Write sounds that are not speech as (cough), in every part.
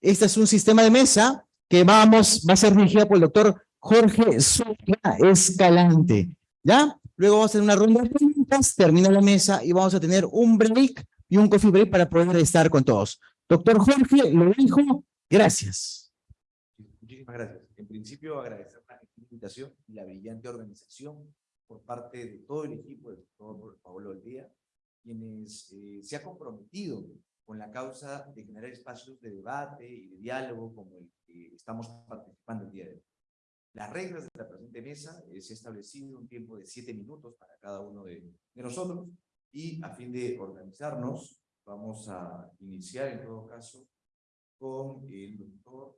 Este es un sistema de mesa que vamos, va a ser dirigida por el doctor Jorge Sola Escalante. ¿Ya? Luego vamos a hacer una ronda de preguntas, termina la mesa y vamos a tener un break y un coffee break para poder estar con todos. Doctor Jorge, lo dijo, gracias. Muchísimas gracias. En principio, agradecer la invitación y la brillante organización por parte de todo el equipo del doctor Pablo Aldea, quienes eh, se ha comprometido con la causa de generar espacios de debate y de diálogo como el que estamos participando el día de hoy. Las reglas de la presente mesa eh, se ha establecido un tiempo de siete minutos para cada uno de, de nosotros y a fin de organizarnos vamos a iniciar en todo caso con el doctor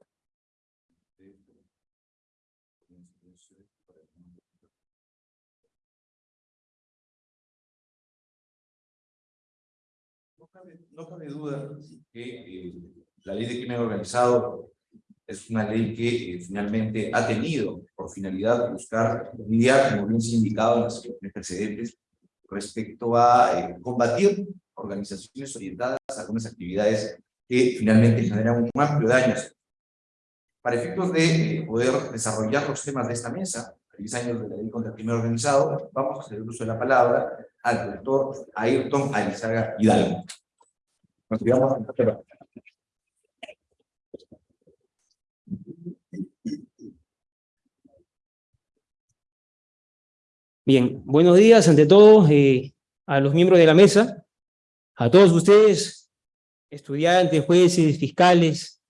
No cabe, duda que eh, la ley de crimen organizado es una ley que eh, finalmente ha tenido por finalidad buscar lidiar, como bien se indicado en las precedentes, respecto a eh, combatir organizaciones orientadas a algunas actividades que finalmente generan un amplio daño. Para efectos de poder desarrollar los temas de esta mesa, 10 años de la ley contra el crimen organizado, vamos a hacer uso de la palabra al doctor Ayrton Alizaga Hidalgo. Bien, buenos días ante todo eh, a los miembros de la mesa, a todos ustedes, estudiantes, jueces, fiscales,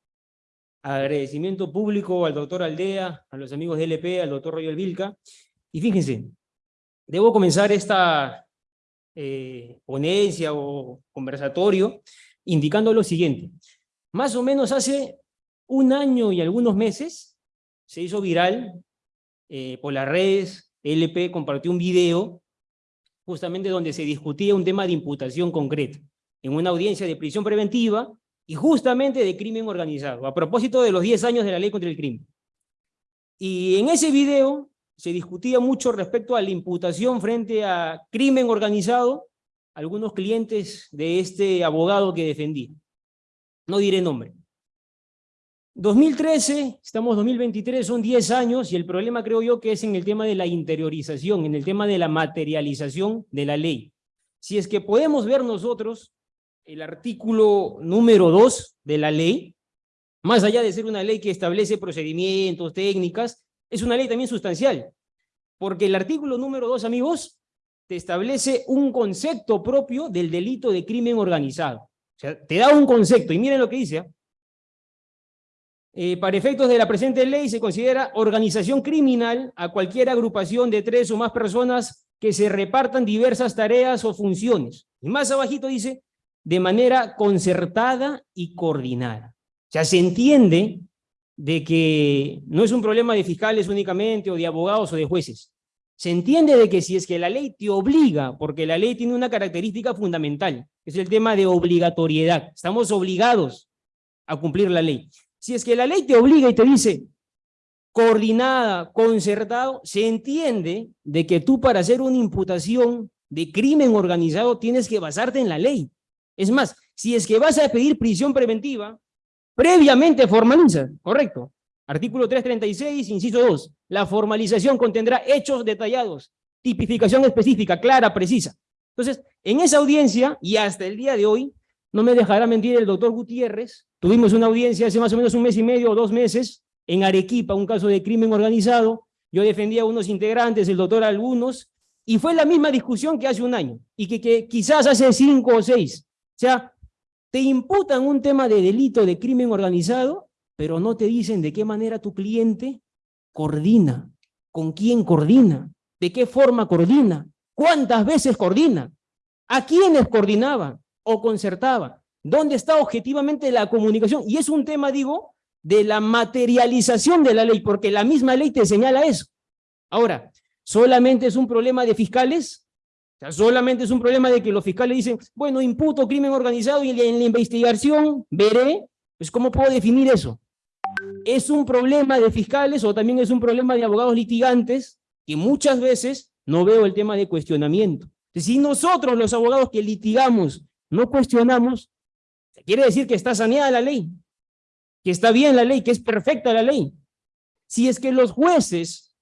agradecimiento público al doctor Aldea, a los amigos de LP, al doctor Royal Vilca. Y fíjense, debo comenzar esta eh, ponencia o conversatorio indicando lo siguiente. Más o menos hace un año y algunos meses se hizo viral eh, por las redes, LP compartió un video justamente donde se discutía un tema de imputación concreto en una audiencia de prisión preventiva y justamente de crimen organizado, a propósito de los 10 años de la ley contra el crimen. Y en ese video se discutía mucho respecto a la imputación frente a crimen organizado, algunos clientes de este abogado que defendí. No diré nombre. 2013, estamos 2023, son 10 años y el problema creo yo que es en el tema de la interiorización, en el tema de la materialización de la ley. Si es que podemos ver nosotros el artículo número 2 de la ley, más allá de ser una ley que establece procedimientos, técnicas, es una ley también sustancial, porque el artículo número 2, amigos, establece un concepto propio del delito de crimen organizado. O sea, te da un concepto, y miren lo que dice. ¿ah? Eh, para efectos de la presente ley se considera organización criminal a cualquier agrupación de tres o más personas que se repartan diversas tareas o funciones. Y más abajito dice, de manera concertada y coordinada. O sea, se entiende de que no es un problema de fiscales únicamente, o de abogados o de jueces. Se entiende de que si es que la ley te obliga, porque la ley tiene una característica fundamental, que es el tema de obligatoriedad. Estamos obligados a cumplir la ley. Si es que la ley te obliga y te dice coordinada, concertado, se entiende de que tú para hacer una imputación de crimen organizado tienes que basarte en la ley. Es más, si es que vas a pedir prisión preventiva, previamente formaliza, correcto. Artículo 336, inciso 2. La formalización contendrá hechos detallados, tipificación específica, clara, precisa. Entonces, en esa audiencia, y hasta el día de hoy, no me dejará mentir el doctor Gutiérrez, tuvimos una audiencia hace más o menos un mes y medio o dos meses, en Arequipa, un caso de crimen organizado, yo defendía a unos integrantes, el doctor algunos, y fue la misma discusión que hace un año, y que, que quizás hace cinco o seis. O sea, te imputan un tema de delito de crimen organizado, pero no te dicen de qué manera tu cliente coordina, con quién coordina, de qué forma coordina, cuántas veces coordina, a quiénes coordinaba o concertaba, dónde está objetivamente la comunicación. Y es un tema, digo, de la materialización de la ley, porque la misma ley te señala eso. Ahora, ¿solamente es un problema de fiscales? solamente es un problema de que los fiscales dicen, bueno, imputo crimen organizado y en la investigación veré, pues ¿cómo puedo definir eso? ¿Es un problema de fiscales o también es un problema de abogados litigantes que muchas veces no veo el tema de cuestionamiento? Si nosotros los abogados que litigamos no cuestionamos, quiere decir que está saneada la ley. que está bien la ley, que es perfecta la ley. Si es que los jueces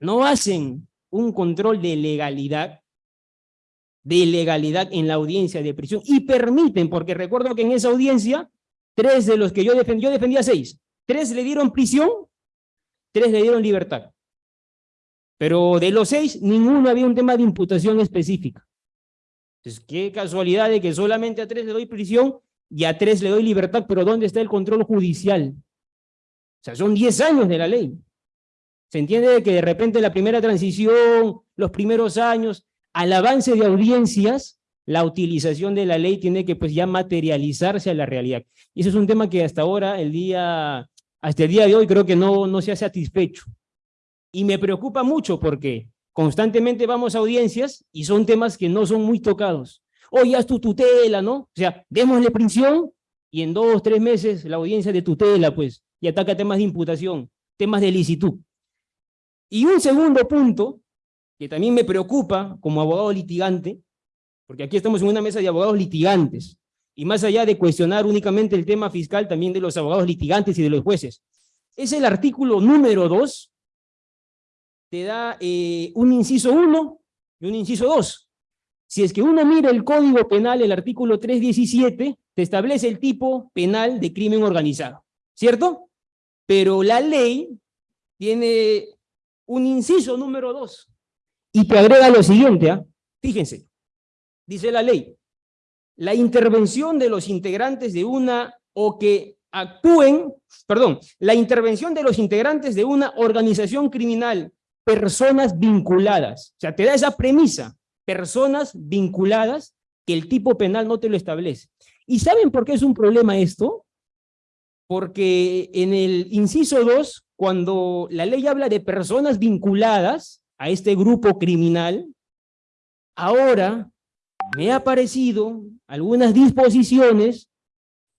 no hacen un control de legalidad, de legalidad en la audiencia de prisión y permiten, porque recuerdo que en esa audiencia, tres de los que yo defendí, yo defendía seis, tres le dieron prisión, tres le dieron libertad. Pero de los seis, ninguno había un tema de imputación específica. Entonces, qué casualidad de que solamente a tres le doy prisión y a tres le doy libertad, pero ¿dónde está el control judicial? O sea, son diez años de la ley. Se entiende que de repente la primera transición, los primeros años, al avance de audiencias, la utilización de la ley tiene que pues ya materializarse a la realidad. Y eso es un tema que hasta ahora, el día, hasta el día de hoy, creo que no, no se ha satisfecho. Y me preocupa mucho porque constantemente vamos a audiencias y son temas que no son muy tocados. Oye, haz tu tutela, ¿no? O sea, démosle prisión y en dos, tres meses la audiencia de tutela, pues, y ataca temas de imputación, temas de licitud. Y un segundo punto, que también me preocupa como abogado litigante, porque aquí estamos en una mesa de abogados litigantes, y más allá de cuestionar únicamente el tema fiscal, también de los abogados litigantes y de los jueces, es el artículo número 2, te da eh, un inciso 1 y un inciso 2. Si es que uno mira el Código Penal, el artículo 317, te establece el tipo penal de crimen organizado, ¿cierto? Pero la ley tiene un inciso número dos, y te agrega lo siguiente, ¿ah? fíjense, dice la ley, la intervención de los integrantes de una o que actúen, perdón, la intervención de los integrantes de una organización criminal, personas vinculadas, o sea, te da esa premisa, personas vinculadas, que el tipo penal no te lo establece. ¿Y saben por qué es un problema esto? Porque en el inciso 2 cuando la ley habla de personas vinculadas a este grupo criminal, ahora me ha parecido algunas disposiciones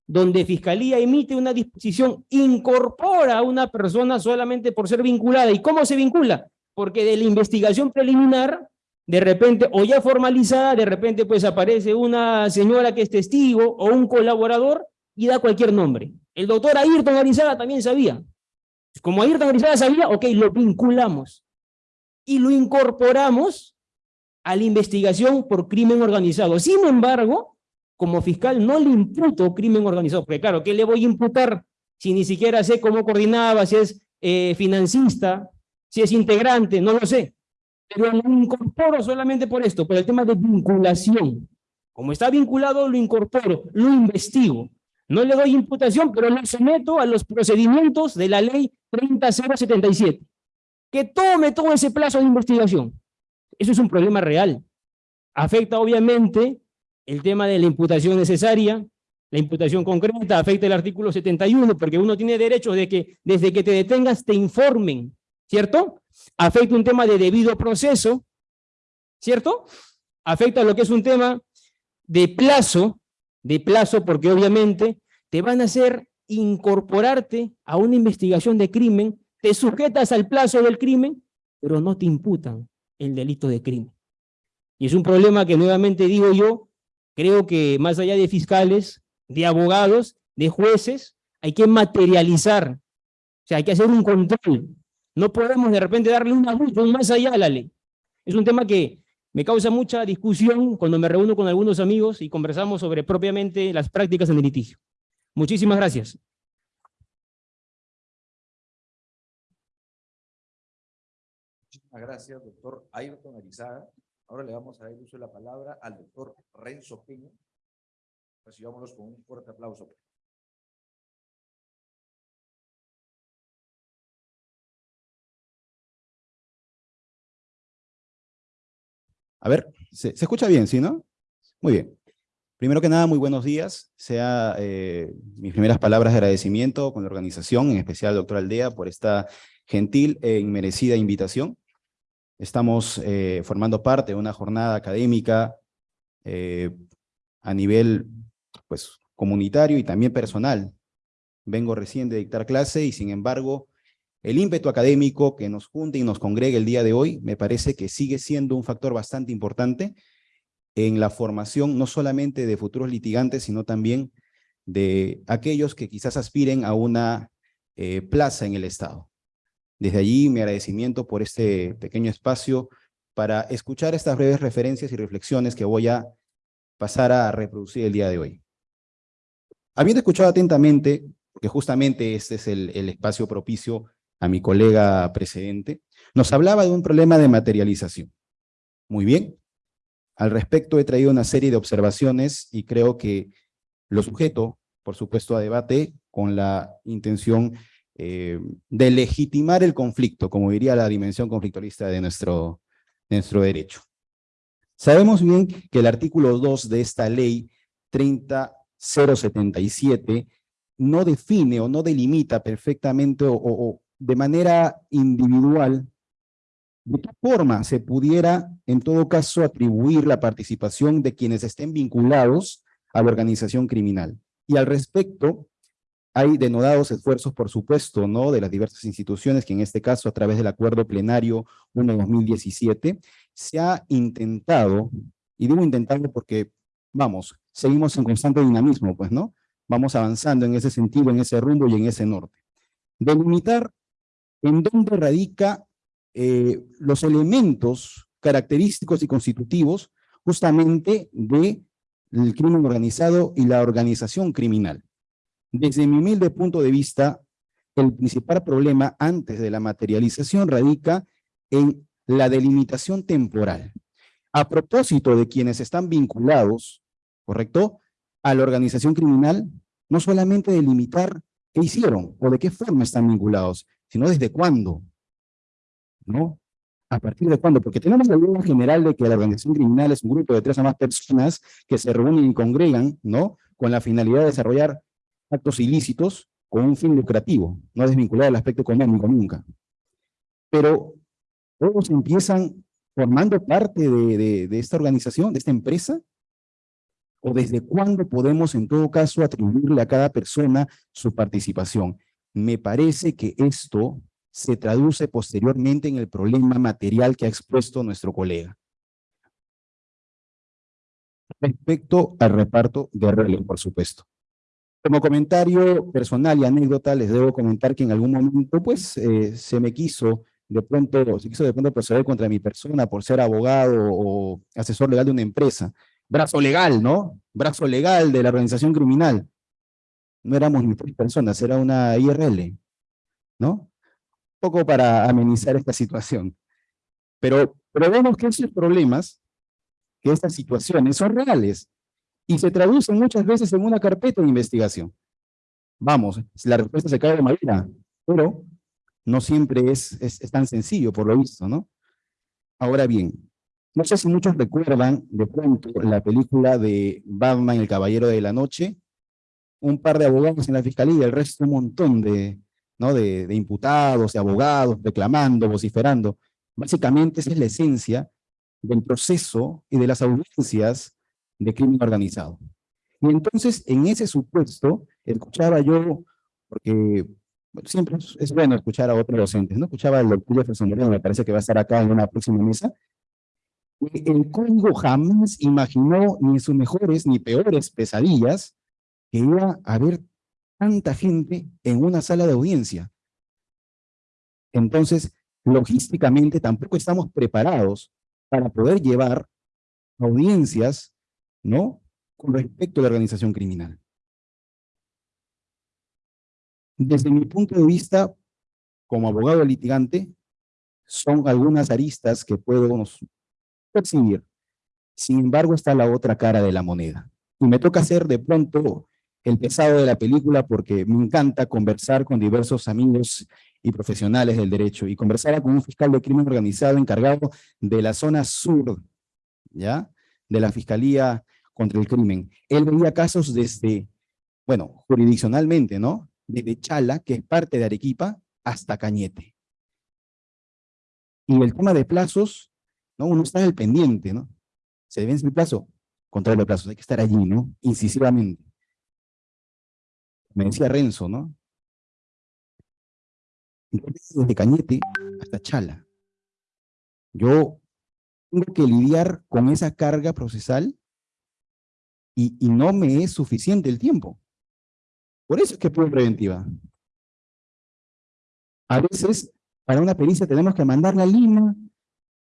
donde Fiscalía emite una disposición, incorpora a una persona solamente por ser vinculada. ¿Y cómo se vincula? Porque de la investigación preliminar, de repente, o ya formalizada, de repente pues aparece una señora que es testigo o un colaborador y da cualquier nombre. El doctor Ayrton Arizada también sabía. Como Ayrton Grisada sabía, ok, lo vinculamos y lo incorporamos a la investigación por crimen organizado. Sin embargo, como fiscal no le imputo crimen organizado, porque claro, ¿qué le voy a imputar si ni siquiera sé cómo coordinaba, si es eh, financista, si es integrante, no lo sé. Pero lo incorporo solamente por esto, por el tema de vinculación. Como está vinculado, lo incorporo, lo investigo. No le doy imputación, pero lo someto a los procedimientos de la ley 30077. Que tome todo ese plazo de investigación. Eso es un problema real. Afecta obviamente el tema de la imputación necesaria, la imputación concreta, afecta el artículo 71, porque uno tiene derecho de que desde que te detengas te informen, ¿cierto? Afecta un tema de debido proceso, ¿cierto? Afecta lo que es un tema de plazo, de plazo, porque obviamente te van a hacer incorporarte a una investigación de crimen, te sujetas al plazo del crimen, pero no te imputan el delito de crimen. Y es un problema que nuevamente digo yo, creo que más allá de fiscales, de abogados, de jueces, hay que materializar, o sea, hay que hacer un control. No podemos de repente darle un abuso más allá a la ley. Es un tema que me causa mucha discusión cuando me reúno con algunos amigos y conversamos sobre propiamente las prácticas en el litigio. Muchísimas gracias. Gracias, doctor Ayrton Arizaga. Ahora le vamos a dar uso de la palabra al doctor Renzo Peña. Recibámonos con un fuerte aplauso. A ver, se, escucha bien, ¿sí, no? Muy bien. Primero que nada, muy buenos días. Sea eh, mis primeras palabras de agradecimiento con la organización, en especial al doctor Aldea, por esta gentil e inmerecida invitación. Estamos eh, formando parte de una jornada académica eh, a nivel pues, comunitario y también personal. Vengo recién de dictar clase y sin embargo el ímpetu académico que nos junta y nos congrega el día de hoy me parece que sigue siendo un factor bastante importante en la formación no solamente de futuros litigantes, sino también de aquellos que quizás aspiren a una eh, plaza en el Estado. Desde allí mi agradecimiento por este pequeño espacio para escuchar estas breves referencias y reflexiones que voy a pasar a reproducir el día de hoy. Habiendo escuchado atentamente, porque justamente este es el, el espacio propicio a mi colega precedente, nos hablaba de un problema de materialización. Muy bien. Al respecto he traído una serie de observaciones y creo que lo sujeto, por supuesto, a debate con la intención eh, de legitimar el conflicto, como diría la dimensión conflictualista de nuestro, nuestro derecho. Sabemos bien que el artículo 2 de esta ley 30077 no define o no delimita perfectamente o, o de manera individual de qué forma se pudiera, en todo caso, atribuir la participación de quienes estén vinculados a la organización criminal. Y al respecto, hay denodados esfuerzos, por supuesto, ¿no? de las diversas instituciones, que en este caso, a través del Acuerdo Plenario 1-2017, se ha intentado, y digo intentado porque, vamos, seguimos en constante dinamismo, pues, ¿no? Vamos avanzando en ese sentido, en ese rumbo y en ese norte. Delimitar en dónde radica eh, los elementos característicos y constitutivos justamente del crimen organizado y la organización criminal. Desde mi humilde punto de vista, el principal problema antes de la materialización radica en la delimitación temporal. A propósito de quienes están vinculados, ¿correcto?, a la organización criminal, no solamente delimitar qué hicieron o de qué forma están vinculados, sino desde cuándo, ¿no? ¿A partir de cuándo? Porque tenemos la idea general de que la organización criminal es un grupo de tres o más personas que se reúnen y congregan, ¿no? Con la finalidad de desarrollar actos ilícitos con un fin lucrativo, no desvinculado al aspecto económico nunca. Pero todos empiezan formando parte de, esta organización, de esta empresa, o desde cuándo podemos en todo caso atribuirle a cada persona su participación. Me parece que esto se traduce posteriormente en el problema material que ha expuesto nuestro colega. Respecto al reparto de reloj, por supuesto. Como comentario personal y anécdota, les debo comentar que en algún momento, pues, eh, se me quiso de pronto, se quiso de pronto proceder contra mi persona por ser abogado o asesor legal de una empresa. Brazo legal, ¿no? Brazo legal de la organización criminal. No éramos ni tres personas, era una IRL, ¿no? poco para amenizar esta situación. Pero, pero vemos que esos problemas, que estas situaciones son reales y se traducen muchas veces en una carpeta de investigación. Vamos, la respuesta se cae de madera, pero no siempre es, es, es tan sencillo por lo visto, ¿no? Ahora bien, no sé si muchos recuerdan de pronto la película de Batman, el Caballero de la Noche, un par de abogados en la fiscalía el resto un montón de, ¿no? de, imputados, de abogados, reclamando, vociferando. Básicamente esa es la esencia del proceso y de las audiencias de crimen organizado. Y entonces, en ese supuesto, escuchaba yo, porque siempre es bueno escuchar a otros docentes, ¿no? Escuchaba al doctor Jefferson Moreno, me parece que va a estar acá en una próxima mesa, el código jamás imaginó ni sus mejores ni peores pesadillas que iba a haber tanta gente en una sala de audiencia. Entonces, logísticamente tampoco estamos preparados para poder llevar audiencias, ¿no? Con respecto a la organización criminal. Desde mi punto de vista, como abogado litigante, son algunas aristas que puedo percibir. Sin embargo, está la otra cara de la moneda. Y me toca hacer de pronto el pesado de la película porque me encanta conversar con diversos amigos y profesionales del derecho y conversar con un fiscal de crimen organizado encargado de la zona sur, ¿ya? De la Fiscalía contra el Crimen. Él veía casos desde, bueno, jurisdiccionalmente, ¿no? Desde Chala, que es parte de Arequipa, hasta Cañete. Y el tema de plazos, ¿no? Uno está el pendiente, ¿no? Se vence el plazo, contra los plazos, hay que estar allí, ¿no? Incisivamente me decía Renzo, ¿no? Desde Cañete hasta Chala. Yo tengo que lidiar con esa carga procesal y, no me es suficiente el tiempo. Por eso es que prueba preventiva. A veces, para una pericia tenemos que mandarla a Lima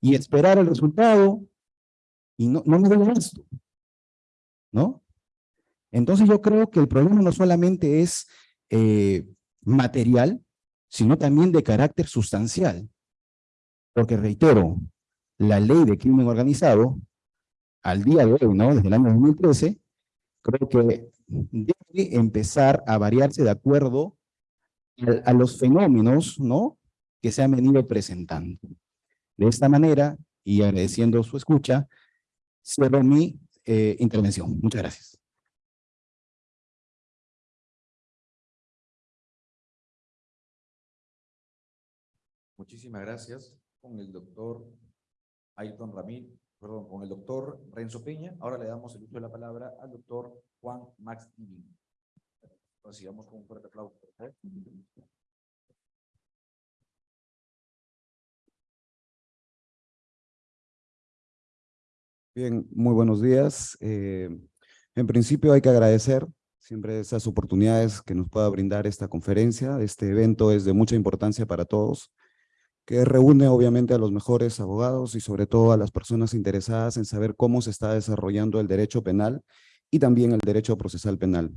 y esperar el resultado y no, no nos da esto. ¿No? Entonces yo creo que el problema no solamente es eh, material, sino también de carácter sustancial. Porque reitero, la ley de crimen organizado, al día de hoy, ¿no? desde el año 2013, creo que debe empezar a variarse de acuerdo a, los fenómenos ¿no? que se han venido presentando. De esta manera, y agradeciendo su escucha, cierro mi eh, intervención. Muchas gracias. Muchísimas gracias con el doctor Ayton Ramírez, perdón, con el doctor Renzo Peña. Ahora le damos el uso de la palabra al doctor Juan Max Divin. Recibamos con un fuerte aplauso. Bien, muy buenos días. Eh, en principio hay que agradecer siempre esas oportunidades que nos pueda brindar esta conferencia. Este evento es de mucha importancia para todos, que reúne obviamente a los mejores abogados y sobre todo a las personas interesadas en saber cómo se está desarrollando el derecho penal y también el derecho procesal penal.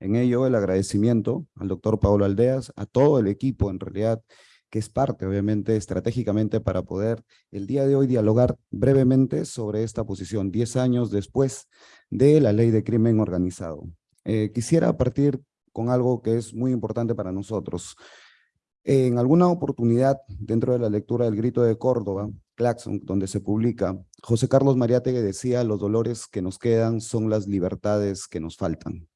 En ello, el agradecimiento al doctor Pablo Aldeas, a todo el equipo en realidad, que es parte, obviamente, estratégicamente para poder el día de hoy dialogar brevemente sobre esta posición, 10 años después de la ley de crimen organizado. Eh, quisiera partir con algo que es muy importante para nosotros. En alguna oportunidad, dentro de la lectura del Grito de Córdoba, Claxon, donde se publica, José Carlos Mariátegui decía, los dolores que nos quedan son las libertades que nos faltan.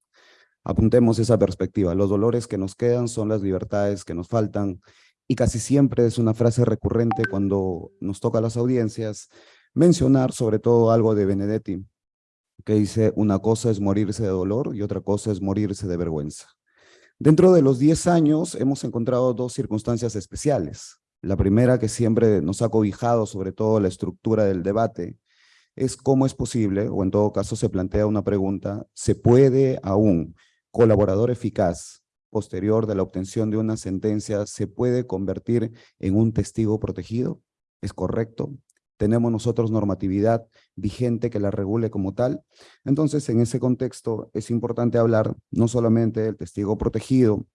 Apuntemos esa perspectiva, los dolores que nos quedan son las libertades que nos faltan, y casi siempre es una frase recurrente cuando nos toca a las audiencias mencionar sobre todo algo de Benedetti, que dice una cosa es morirse de dolor y otra cosa es morirse de vergüenza. Dentro de los 10 años hemos encontrado dos circunstancias especiales. La primera que siempre nos ha cobijado sobre todo la estructura del debate es cómo es posible, o en todo caso se plantea una pregunta, ¿se puede aún colaborador eficaz posterior de la obtención de una sentencia se puede convertir en un testigo protegido? ¿Es correcto? ¿Tenemos nosotros normatividad vigente que la regule como tal? Entonces, en ese contexto es importante hablar no solamente del testigo protegido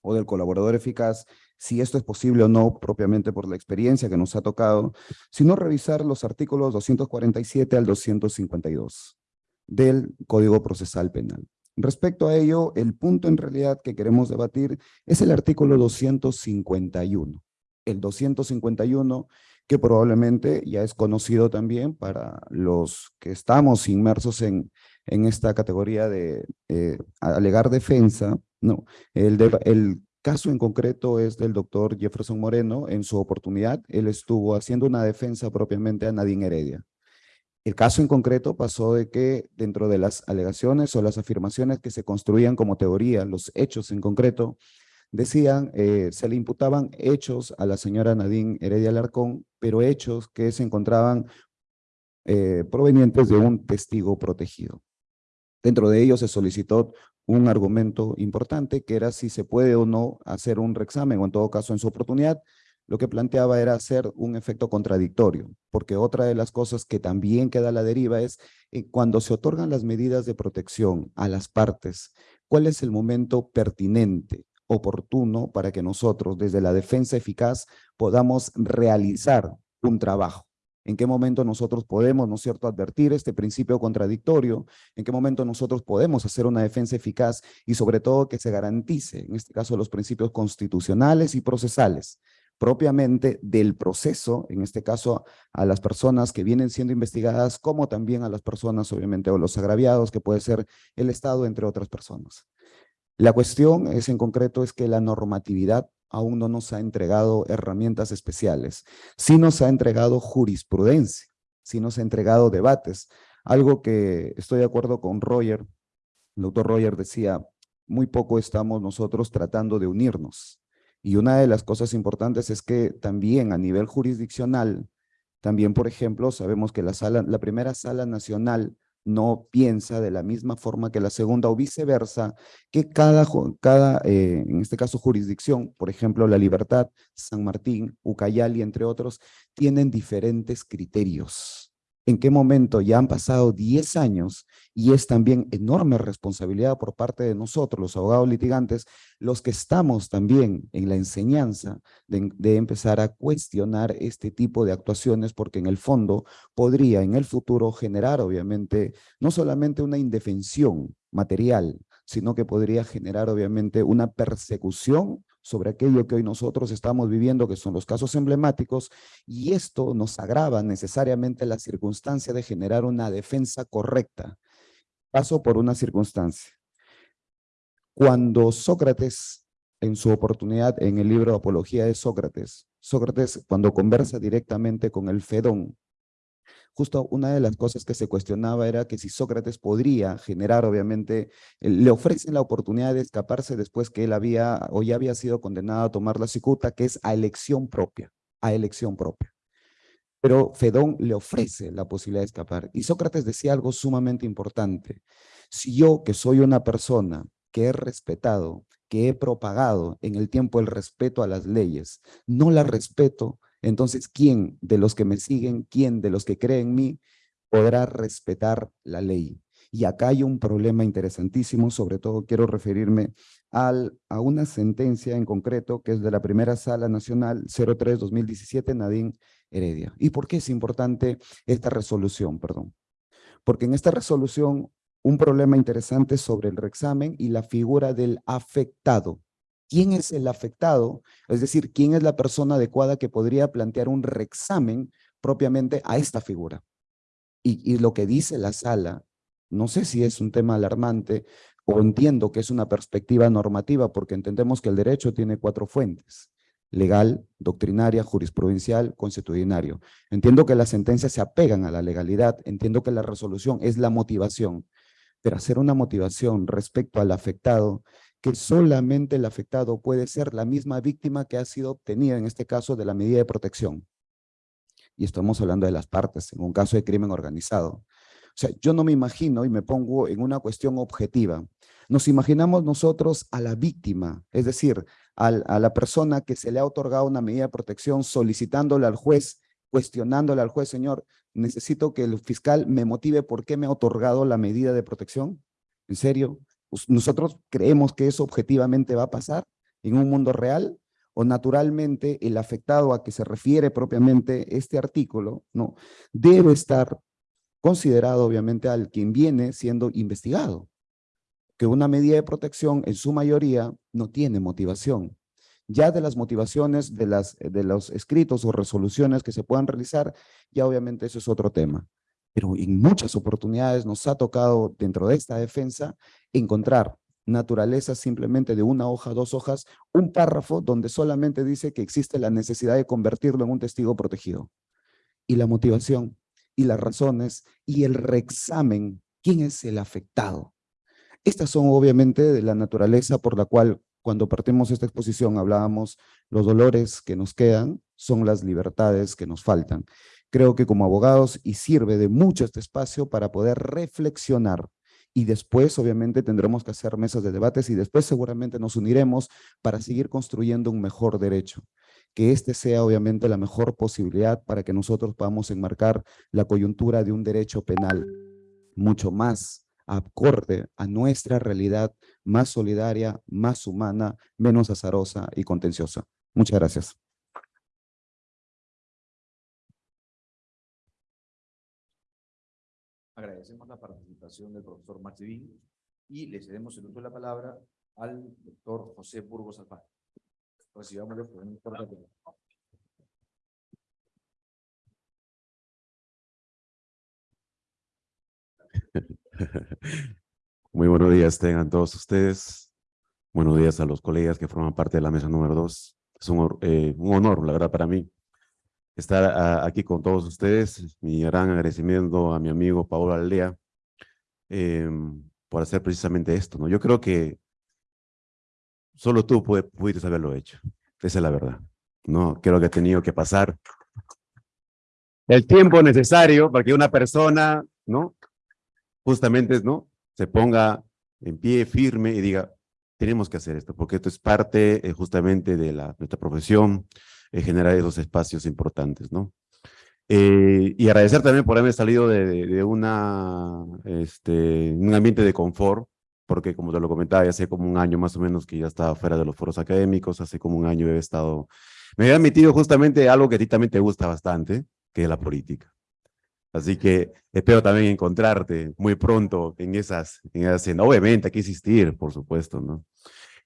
o del colaborador eficaz, si esto es posible o no, propiamente por la experiencia que nos ha tocado, sino revisar los artículos 247 al 252 del Código Procesal Penal. Respecto a ello, el punto en realidad que queremos debatir es el artículo 251. El 251 que probablemente ya es conocido también para los que estamos inmersos en, en esta categoría de eh, alegar defensa. No, el, el caso en concreto es del doctor Jefferson Moreno. En su oportunidad, él estuvo haciendo una defensa propiamente a Nadine Heredia. El caso en concreto pasó de que dentro de las alegaciones o las afirmaciones que se construían como teoría, los hechos en concreto, decían, eh, se le imputaban hechos a la señora Nadine Heredia Alarcón, pero hechos que se encontraban eh, provenientes de un testigo protegido. Dentro de ello se solicitó un argumento importante que era si se puede o no hacer un reexamen o en todo caso en su oportunidad lo que planteaba era hacer un efecto contradictorio, porque otra de las cosas que también queda a la deriva es eh, cuando se otorgan las medidas de protección a las partes, ¿cuál es el momento pertinente, oportuno para que nosotros desde la defensa eficaz podamos realizar un trabajo? ¿En qué momento nosotros podemos, ¿no es cierto?, advertir este principio contradictorio? ¿En qué momento nosotros podemos hacer una defensa eficaz y sobre todo que se garantice, en este caso, los principios constitucionales y procesales? propiamente del proceso, en este caso a las personas que vienen siendo investigadas, como también a las personas, obviamente, o los agraviados, que puede ser el Estado, entre otras personas. La cuestión es en concreto es que la normatividad aún no nos ha entregado herramientas especiales, sí nos ha entregado jurisprudencia, sí nos ha entregado debates, algo que estoy de acuerdo con Roger, el doctor Roger decía, muy poco estamos nosotros tratando de unirnos, y una de las cosas importantes es que también a nivel jurisdiccional, también, por ejemplo, sabemos que la, sala, la primera sala nacional no piensa de la misma forma que la segunda o viceversa, que cada, cada eh, en este caso jurisdicción, por ejemplo, La Libertad, San Martín, Ucayali, entre otros, tienen diferentes criterios. ¿En qué momento ya han pasado 10 años y es también enorme responsabilidad por parte de nosotros, los abogados litigantes, los que estamos también en la enseñanza de, de empezar a cuestionar este tipo de actuaciones porque en el fondo podría en el futuro generar obviamente no solamente una indefensión material, sino que podría generar obviamente una persecución sobre aquello que hoy nosotros estamos viviendo, que son los casos emblemáticos, y esto nos agrava necesariamente la circunstancia de generar una defensa correcta. Paso por una circunstancia. Cuando Sócrates, en su oportunidad en el libro Apología de Sócrates, Sócrates cuando conversa directamente con el Fedón, justo una de las cosas que se cuestionaba era que si Sócrates podría generar, obviamente, le ofrecen la oportunidad de escaparse después que él había o ya había sido condenado a tomar la cicuta, que es a elección propia, a elección propia. Pero Fedón le ofrece la posibilidad de escapar. Y Sócrates decía algo sumamente importante. Si yo, que soy una persona que he respetado, que he propagado en el tiempo el respeto a las leyes, no las respeto, entonces, ¿quién de los que me siguen, quién de los que creen en mí podrá respetar la ley? Y acá hay un problema interesantísimo, sobre todo quiero referirme a una sentencia en concreto que es de la primera sala nacional 03-2017, Nadine Heredia. ¿Y por qué es importante esta resolución? Perdón. Porque en esta resolución un problema interesante sobre el reexamen y la figura del afectado. ¿Quién es el afectado? Es decir, ¿quién es la persona adecuada que podría plantear un reexamen propiamente a esta figura? Y, lo que dice la sala, no sé si es un tema alarmante o entiendo que es una perspectiva normativa porque entendemos que el derecho tiene cuatro fuentes, legal, doctrinaria, jurisprudencial, constitucionario. Entiendo que las sentencias se apegan a la legalidad, entiendo que la resolución es la motivación, pero hacer una motivación respecto al afectado que solamente el afectado puede ser la misma víctima que ha sido obtenida, en este caso, de la medida de protección. Y estamos hablando de las partes, en un caso de crimen organizado. O sea, yo no me imagino y me pongo en una cuestión objetiva. Nos imaginamos nosotros a la víctima, es decir, al, a la persona que se le ha otorgado una medida de protección solicitándole al juez, cuestionándole al juez, señor, necesito que el fiscal me motive por qué me ha otorgado la medida de protección. ¿En serio? ¿Nosotros creemos que eso objetivamente va a pasar en un mundo real? ¿O naturalmente el afectado a que se refiere propiamente este artículo no debe estar considerado obviamente al quien viene siendo investigado? Que una medida de protección en su mayoría no tiene motivación. Ya de las motivaciones de, las, de los escritos o resoluciones que se puedan realizar, ya obviamente eso es otro tema pero en muchas oportunidades nos ha tocado dentro de esta defensa encontrar naturaleza simplemente de una hoja, dos hojas, un párrafo donde solamente dice que existe la necesidad de convertirlo en un testigo protegido. Y la motivación, y las razones, y el reexamen, ¿quién es el afectado? Estas son obviamente de la naturaleza por la cual cuando partimos esta exposición hablábamos los dolores que nos quedan son las libertades que nos faltan creo que como abogados y sirve de mucho este espacio para poder reflexionar y después obviamente tendremos que hacer mesas de debates y después seguramente nos uniremos para seguir construyendo un mejor derecho. Que este sea obviamente la mejor posibilidad para que nosotros podamos enmarcar la coyuntura de un derecho penal mucho más acorde a nuestra realidad, más solidaria, más humana, menos azarosa y contenciosa. Muchas gracias. Agradecemos la participación del profesor Martín y le cedemos el uso de la palabra al doctor José Burgos Alfaro. Recibámoslo por un corte. (laughs) Muy buenos días tengan todos ustedes. Buenos días a los colegas que forman parte de la mesa número dos. Es un, eh, un honor, la verdad, para mí estar ah, aquí con todos ustedes. Mi gran agradecimiento a mi amigo Paolo Aldea eh, por hacer precisamente esto. ¿no? Yo creo que solo tú pudiste haberlo hecho. Esa es la verdad. No creo que ha tenido que pasar el tiempo necesario para que una persona, ¿no? justamente, ¿no? Se ponga en pie firme y diga, tenemos que hacer esto, porque esto es parte eh, justamente de la, nuestra profesión, eh, generar esos espacios importantes, ¿no? Eh, y agradecer también por haberme salido de, una, este, un ambiente de confort, porque como te lo comentaba, hace como un año más o menos que ya estaba fuera de los foros académicos, hace como un año he estado, me había metido justamente algo que a ti también te gusta bastante, que es la política. Así que espero también encontrarte muy pronto en esas, en esas obviamente hay que insistir, por supuesto, ¿no?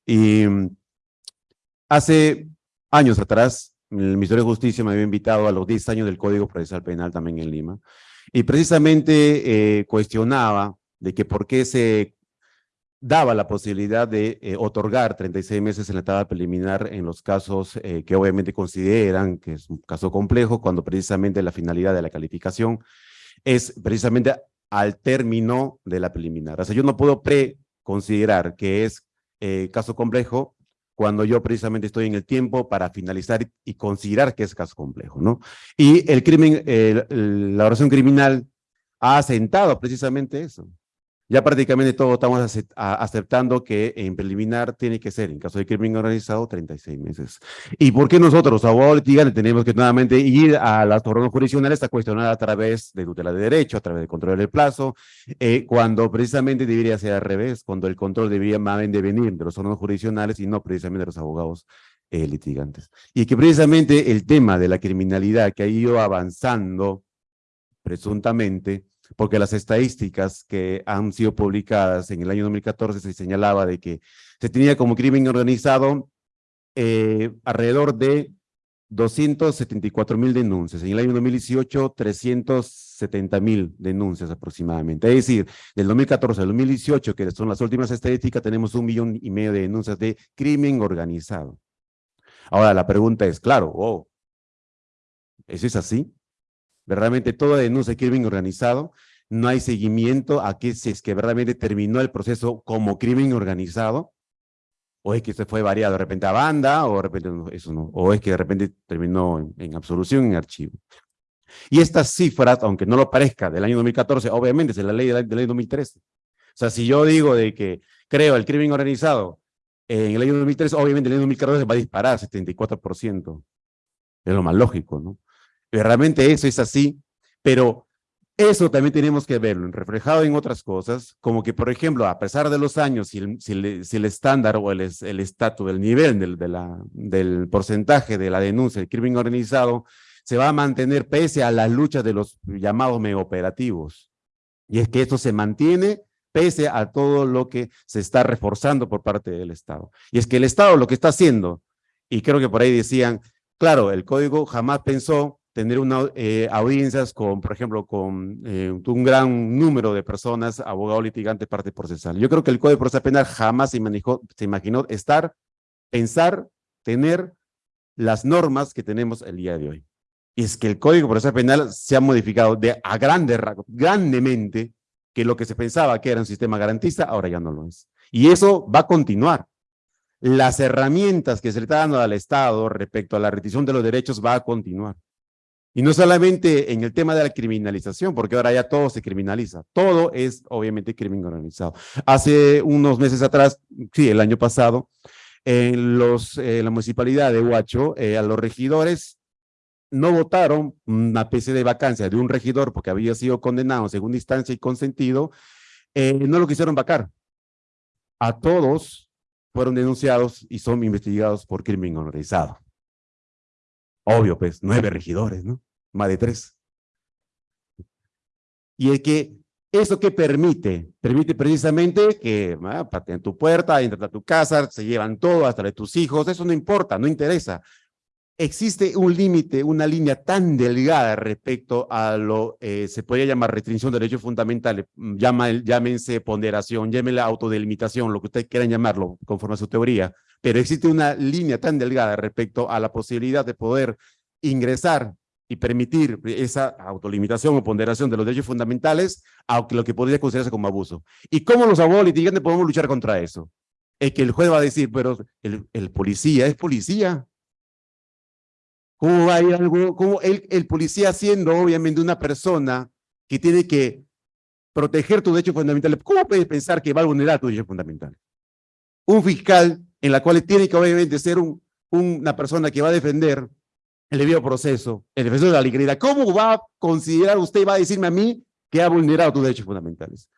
Y mm, hace años atrás, el Ministerio de Justicia me había invitado a los 10 años del Código Procesal Penal también en Lima, y precisamente eh, cuestionaba de que por qué se daba la posibilidad de eh, otorgar 36 meses en la etapa preliminar en los casos eh, que obviamente consideran que es un caso complejo, cuando precisamente la finalidad de la calificación es precisamente al término de la preliminar. O sea, yo no puedo preconsiderar que es eh, caso complejo cuando yo precisamente estoy en el tiempo para finalizar y considerar que es caso complejo, ¿no? Y el crimen, la oración criminal ha asentado precisamente eso ya prácticamente todos estamos aceptando que en preliminar tiene que ser, en caso de crimen organizado, 36 meses. ¿Y por qué nosotros, abogados litigantes, tenemos que nuevamente ir a las órganos jurisdiccionales a cuestionar a través de tutela de derecho, a través de control del plazo, eh, cuando precisamente debería ser al revés, cuando el control debería más bien de venir de los órganos jurisdiccionales y no precisamente de los abogados eh, litigantes. Y que precisamente el tema de la criminalidad que ha ido avanzando presuntamente, porque las estadísticas que han sido publicadas en el año 2014 se señalaba de que se tenía como crimen organizado eh, alrededor de 274 mil denuncias. En el año 2018, 370 mil denuncias aproximadamente. Es decir, del 2014 al 2018, que son las últimas estadísticas, tenemos un millón y medio de denuncias de crimen organizado. Ahora, la pregunta es, claro, oh, ¿eso es así? Verdaderamente toda denuncia de crimen organizado, no hay seguimiento a que si es que verdaderamente terminó el proceso como crimen organizado, o es que se fue variado de repente a banda, o de repente eso no, o es que de repente terminó en, en absolución en archivo. Y estas cifras, aunque no lo parezca, del año 2014, obviamente es la ley del, del año 2013. O sea, si yo digo de que creo el crimen organizado en el año 2013, obviamente en el año 2014 va a disparar 74%. Es lo más lógico, ¿no? Realmente eso es así, pero eso también tenemos que verlo, reflejado en otras cosas, como que, por ejemplo, a pesar de los años, si el, si el, si el estándar o el estatus, el, el nivel del, de la, del porcentaje de la denuncia del crimen organizado se va a mantener pese a las luchas de los llamados megaoperativos. Y es que esto se mantiene pese a todo lo que se está reforzando por parte del Estado. Y es que el Estado lo que está haciendo, y creo que por ahí decían, claro, el código jamás pensó tener una, eh, audiencias con, por ejemplo, con eh, un gran número de personas, abogado litigante, parte procesal. Yo creo que el Código Procesal Penal jamás se, manejó, se imaginó estar, pensar, tener las normas que tenemos el día de hoy. Y es que el Código Procesal Penal se ha modificado de, a grande, grandemente, que lo que se pensaba que era un sistema garantista, ahora ya no lo es. Y eso va a continuar. Las herramientas que se le está dando al Estado respecto a la retención de los derechos va a continuar. Y no solamente en el tema de la criminalización, porque ahora ya todo se criminaliza. Todo es obviamente crimen organizado. Hace unos meses atrás, sí, el año pasado, en los, eh, la municipalidad de Huacho, eh, a los regidores no votaron una especie de vacancia de un regidor porque había sido condenado en segunda instancia y consentido, eh, no lo quisieron vacar. A todos fueron denunciados y son investigados por crimen organizado. Obvio, pues, nueve regidores, ¿no? Más de tres. Y es que, ¿eso qué permite? Permite precisamente que ah, en tu puerta, entran a tu casa, se llevan todo, hasta de tus hijos, eso no importa, no interesa. Existe un límite, una línea tan delgada respecto a lo, eh, se podría llamar restricción de derechos fundamentales, mm, llama, llámense ponderación, llámense autodelimitación, lo que ustedes quieran llamarlo, conforme a su teoría, pero existe una línea tan delgada respecto a la posibilidad de poder ingresar y permitir esa autolimitación o ponderación de los derechos fundamentales a lo que podría considerarse como abuso. ¿Y cómo los abogados litigantes podemos luchar contra eso? Es que el juez va a decir, pero el, el policía es policía. ¿Cómo va a ir algo? ¿Cómo el, el policía siendo obviamente una persona que tiene que proteger tus derechos fundamentales, ¿cómo puedes pensar que va a vulnerar tus derechos fundamentales? Un fiscal en la cual tiene que obviamente ser un, una persona que va a defender el debido proceso, el defensor de la legalidad, ¿cómo va a considerar usted, va a decirme a mí que ha vulnerado tus derechos fundamentales?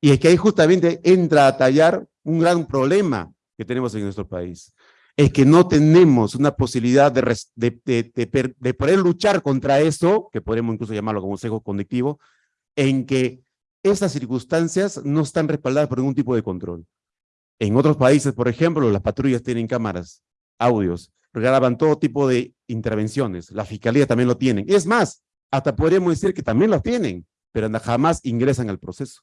Y es que ahí justamente entra a tallar un gran problema que tenemos en nuestro país. Es que no tenemos una posibilidad de, de, de, de poder luchar contra esto, que podemos incluso llamarlo como sesgo conductivo, en que esas circunstancias no están respaldadas por ningún tipo de control. En otros países, por ejemplo, las patrullas tienen cámaras, audios, graban todo tipo de intervenciones. La fiscalía también lo tienen. Es más, hasta podríamos decir que también lo tienen, pero jamás ingresan al proceso.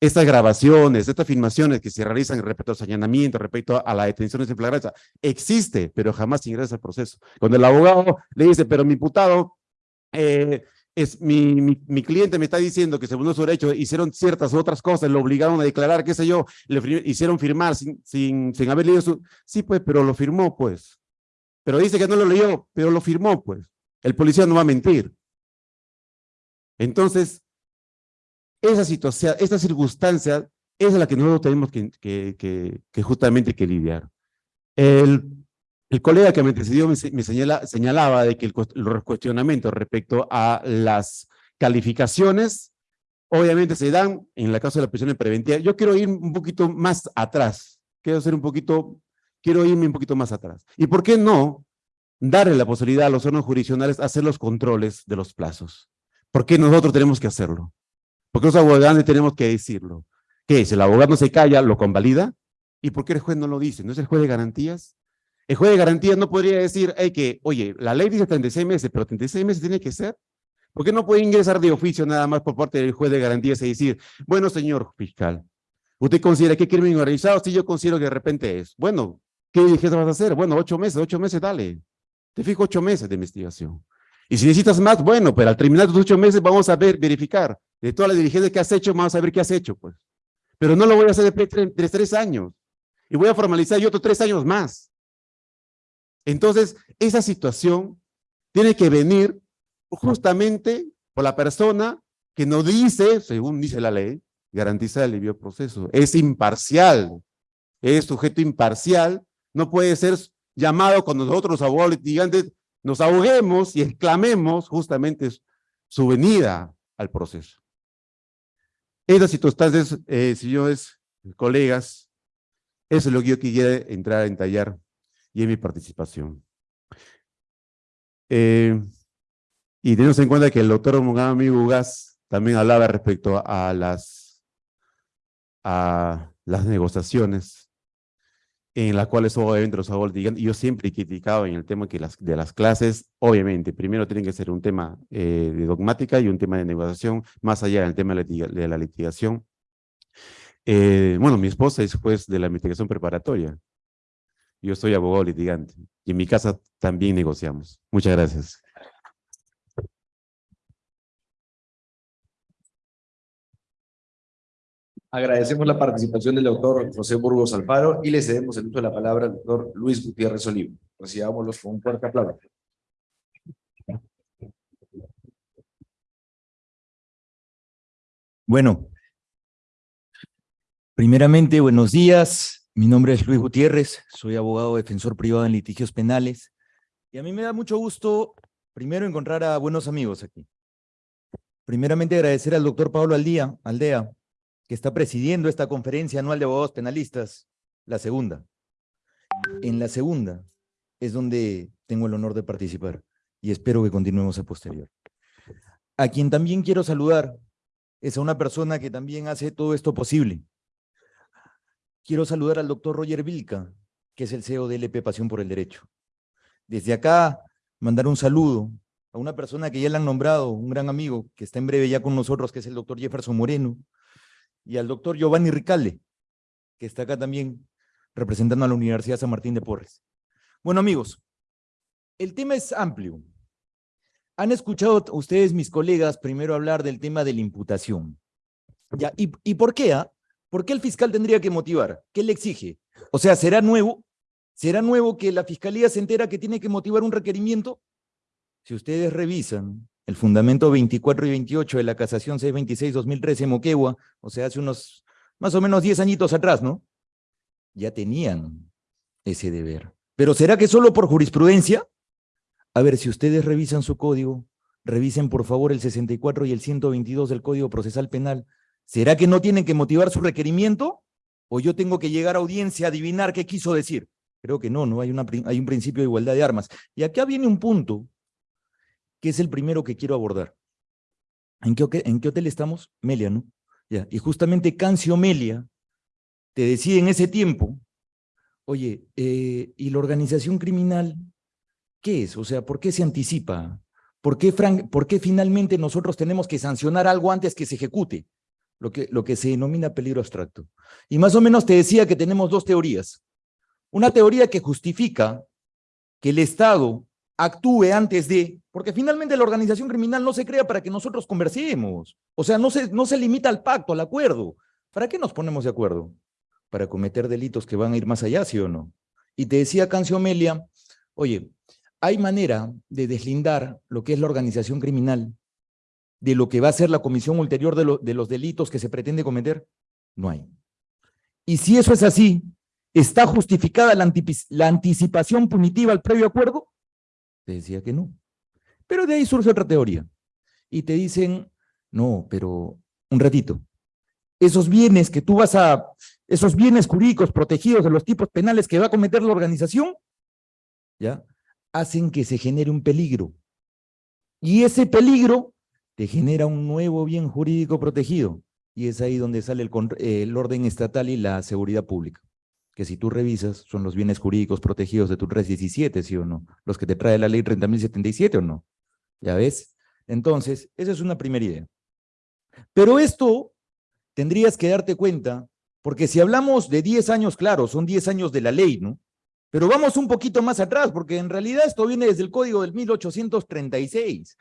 Estas grabaciones, estas filmaciones que se realizan respecto a los allanamientos, respecto a las detenciones en flagrancia, existe, pero jamás ingresa al proceso. Cuando el abogado le dice, pero mi imputado, eh, es, mi, mi, cliente me está diciendo que según su derecho hicieron ciertas otras cosas, lo obligaron a declarar, qué sé yo, le hicieron firmar sin, sin, sin haber leído su... Sí, pues, pero lo firmó, pues. Pero dice que no lo leyó, pero lo firmó, pues. El policía no va a mentir. Entonces, esa situación, esta circunstancia es la que nosotros tenemos que, que, que, que justamente que lidiar. El, el colega que me antecedió me, me señala, señalaba de que el, los cuestionamientos respecto a las calificaciones, obviamente se dan en la caso de la prisión preventiva. Yo quiero ir un poquito más atrás, quiero ser un poquito quiero irme un poquito más atrás. ¿Y por qué no darle la posibilidad a los órganos jurisdiccionales hacer los controles de los plazos? ¿Por qué nosotros tenemos que hacerlo? ¿Por qué los abogados tenemos que decirlo? ¿Qué Si el abogado no se calla, ¿lo convalida? ¿Y por qué el juez no lo dice? ¿No es el juez de garantías? El juez de garantías no podría decir que, oye, la ley dice 36 meses, pero 36 meses tiene que ser. ¿Por qué no puede ingresar de oficio nada más por parte del juez de garantías y decir, bueno, señor fiscal, ¿usted considera que crimen organizado? Si yo considero que de repente es. Bueno, ¿Qué diligencia vas a hacer? Bueno, ocho meses, ocho meses, dale. Te fijo ocho meses de investigación. Y si necesitas más, bueno, pero al terminar tus ocho meses vamos a ver, verificar. De todas las diligencias que has hecho, vamos a ver qué has hecho, pues. Pero no lo voy a hacer después de tres años. Y voy a formalizar yo otros tres años más. Entonces, esa situación tiene que venir justamente por la persona que no dice, según dice la ley, garantiza el debido proceso. Es imparcial. Es sujeto imparcial no puede ser llamado cuando nosotros abogados litigantes nos ahoguemos y exclamemos justamente su venida al proceso. Estas circunstancias, eh, señores, colegas, eso es lo que yo quisiera entrar a entallar y en mi participación. Eh, y tenemos en cuenta que el doctor Mogami Ugas también hablaba respecto a las, a las negociaciones en las cuales obviamente los abogados yo siempre he criticado en el tema que las, de las clases, obviamente, primero tienen que ser un tema eh, de dogmática y un tema de negociación, más allá del tema de la litigación. Eh, bueno, mi esposa es juez de la investigación preparatoria. Yo soy abogado litigante y en mi casa también negociamos. Muchas gracias. Agradecemos la participación del doctor José Burgos Alfaro y le cedemos el uso de la palabra al doctor Luis Gutiérrez Olivo. Recibámoslos con un fuerte aplauso. Bueno, primeramente, buenos días. Mi nombre es Luis Gutiérrez, soy abogado defensor privado en litigios penales. Y a mí me da mucho gusto, primero, encontrar a buenos amigos aquí. Primeramente, agradecer al doctor Pablo Aldía, Aldea, que está presidiendo esta conferencia anual de abogados penalistas, la segunda. En la segunda es donde tengo el honor de participar y espero que continuemos a posterior. A quien también quiero saludar es a una persona que también hace todo esto posible. Quiero saludar al doctor Roger Vilca, que es el CEO de LP Pasión por el Derecho. Desde acá, mandar un saludo a una persona que ya le han nombrado, un gran amigo, que está en breve ya con nosotros, que es el doctor Jefferson Moreno, y al doctor Giovanni Ricalde, que está acá también representando a la Universidad San Martín de Porres. Bueno, amigos, el tema es amplio. Han escuchado ustedes, mis colegas, primero hablar del tema de la imputación. ¿Ya? ¿Y, ¿Y por qué? Ah? ¿Por qué el fiscal tendría que motivar? ¿Qué le exige? O sea, ¿será nuevo? ¿Será nuevo que la fiscalía se entera que tiene que motivar un requerimiento? Si ustedes revisan el fundamento 24 y 28 de la casación 626-2013 Moquegua, o sea, hace unos más o menos 10 añitos atrás, ¿no? Ya tenían ese deber. Pero ¿será que solo por jurisprudencia? A ver, si ustedes revisan su código, revisen por favor el 64 y el 122 del Código Procesal Penal. ¿Será que no tienen que motivar su requerimiento? ¿O yo tengo que llegar a audiencia a adivinar qué quiso decir? Creo que no, no hay, hay un principio de igualdad de armas. Y acá viene un punto que es el primero que quiero abordar. ¿En qué, hotel estamos? Melia, ¿no? Ya. Y justamente Cancio Melia te decía en ese tiempo, oye, eh, ¿y la organización criminal qué es? O sea, ¿por qué se anticipa? ¿Por qué, ¿Por qué finalmente nosotros tenemos que sancionar algo antes que se ejecute? Lo que, lo que se denomina peligro abstracto. Y más o menos te decía que tenemos dos teorías. Una teoría que justifica que el Estado actúe antes de, porque finalmente la organización criminal no se crea para que nosotros conversemos. O sea, no se, no se limita al pacto, al acuerdo. ¿Para qué nos ponemos de acuerdo? Para cometer delitos que van a ir más allá, ¿sí o no? Y te decía Cancio Melia, oye, hay manera de deslindar lo que es la organización criminal de lo que va a ser la comisión ulterior de, los delitos que se pretende cometer. No hay. Y si eso es así, ¿está justificada la, la anticipación punitiva al previo acuerdo? Te decía que no. Pero de ahí surge otra teoría. Y te dicen, no, pero un ratito. Esos bienes que tú vas a, esos bienes jurídicos protegidos de los tipos penales que va a cometer la organización, ¿ya? Hacen que se genere un peligro. Y ese peligro te genera un nuevo bien jurídico protegido. Y es ahí donde sale el, el orden estatal y la seguridad pública que si tú revisas son los bienes jurídicos protegidos de tu 317, ¿sí o no? Los que te trae la ley 30.077 o no. ¿Ya ves? Entonces, esa es una primera idea. Pero esto tendrías que darte cuenta, porque si hablamos de 10 años, claro, son 10 años de la ley, ¿no? Pero vamos un poquito más atrás, porque en realidad esto viene desde el código del 1836.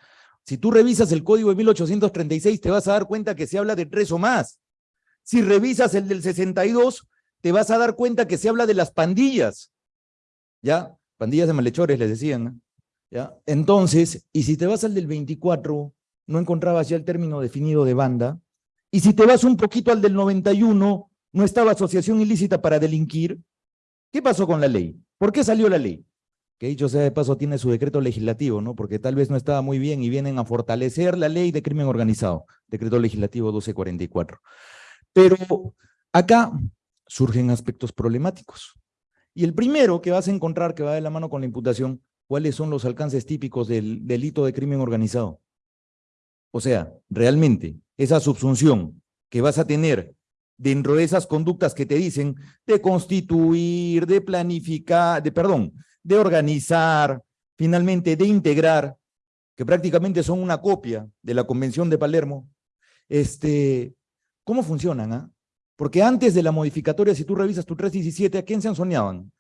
Si tú revisas el código de 1836, te vas a dar cuenta que se habla de tres o más. Si revisas el del 62, te vas a dar cuenta que se habla de las pandillas, ¿ya? Pandillas de malhechores, les decían, ¿ya? Entonces, y si te vas al del 24, no encontrabas ya el término definido de banda, y si te vas un poquito al del 91, no estaba asociación ilícita para delinquir, ¿qué pasó con la ley? ¿Por qué salió la ley? Que dicho sea de paso tiene su decreto legislativo, ¿no? Porque tal vez no estaba muy bien y vienen a fortalecer la ley de crimen organizado, decreto legislativo 1244. Pero acá surgen aspectos problemáticos. Y el primero que vas a encontrar que va de la mano con la imputación, ¿cuáles son los alcances típicos del delito de crimen organizado? O sea, realmente, esa subsunción que vas a tener dentro de esas conductas que te dicen de constituir, de planificar, de, perdón, de organizar, finalmente de integrar, que prácticamente son una copia de la Convención de Palermo, este, ¿cómo funcionan? Ah? Porque antes de la modificatoria, si tú revisas tu 317, ¿a quién se soñaban?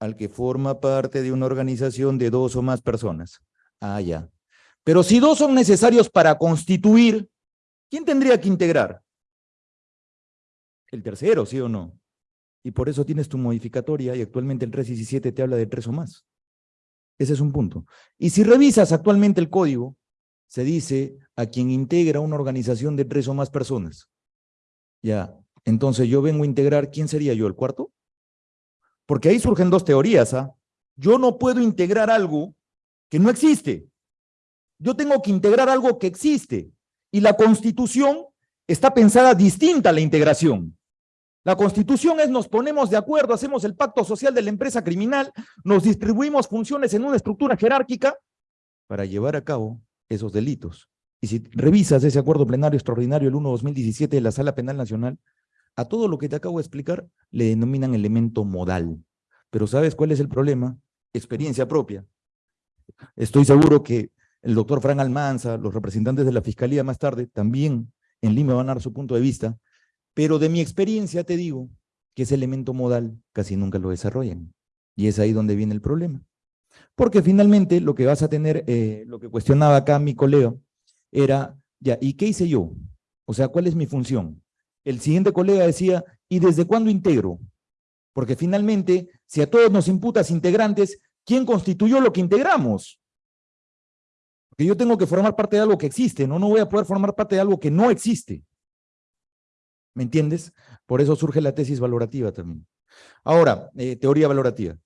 Al que forma parte de una organización de dos o más personas. Ah, ya. Pero si dos son necesarios para constituir, ¿quién tendría que integrar? El tercero, ¿sí o no? Y por eso tienes tu modificatoria y actualmente el 317 te habla de tres o más. Ese es un punto. Y si revisas actualmente el código, se dice a quien integra una organización de tres o más personas. Ya, entonces yo vengo a integrar, ¿quién sería yo, el cuarto? Porque ahí surgen dos teorías. ¿ah? Yo no puedo integrar algo que no existe. Yo tengo que integrar algo que existe. Y la constitución está pensada distinta a la integración. La constitución es nos ponemos de acuerdo, hacemos el pacto social de la empresa criminal, nos distribuimos funciones en una estructura jerárquica para llevar a cabo esos delitos. Y si revisas ese acuerdo plenario extraordinario el 1-2017 de la Sala Penal Nacional, a todo lo que te acabo de explicar le denominan elemento modal. Pero ¿sabes cuál es el problema? Experiencia propia. Estoy seguro que el doctor Fran Almanza, los representantes de la Fiscalía más tarde, también en Lima van a dar su punto de vista, pero de mi experiencia te digo que ese elemento modal casi nunca lo desarrollan. Y es ahí donde viene el problema. Porque finalmente lo que vas a tener, eh, lo que cuestionaba acá mi colega, era, ya, ¿y qué hice yo? O sea, ¿cuál es mi función? el siguiente colega decía, ¿y desde cuándo integro? Porque finalmente, si a todos nos imputas integrantes, ¿quién constituyó lo que integramos? Porque yo tengo que formar parte de algo que existe, no, no voy a poder formar parte de algo que no existe. ¿Me entiendes? Por eso surge la tesis valorativa también. Ahora, eh, teoría valorativa.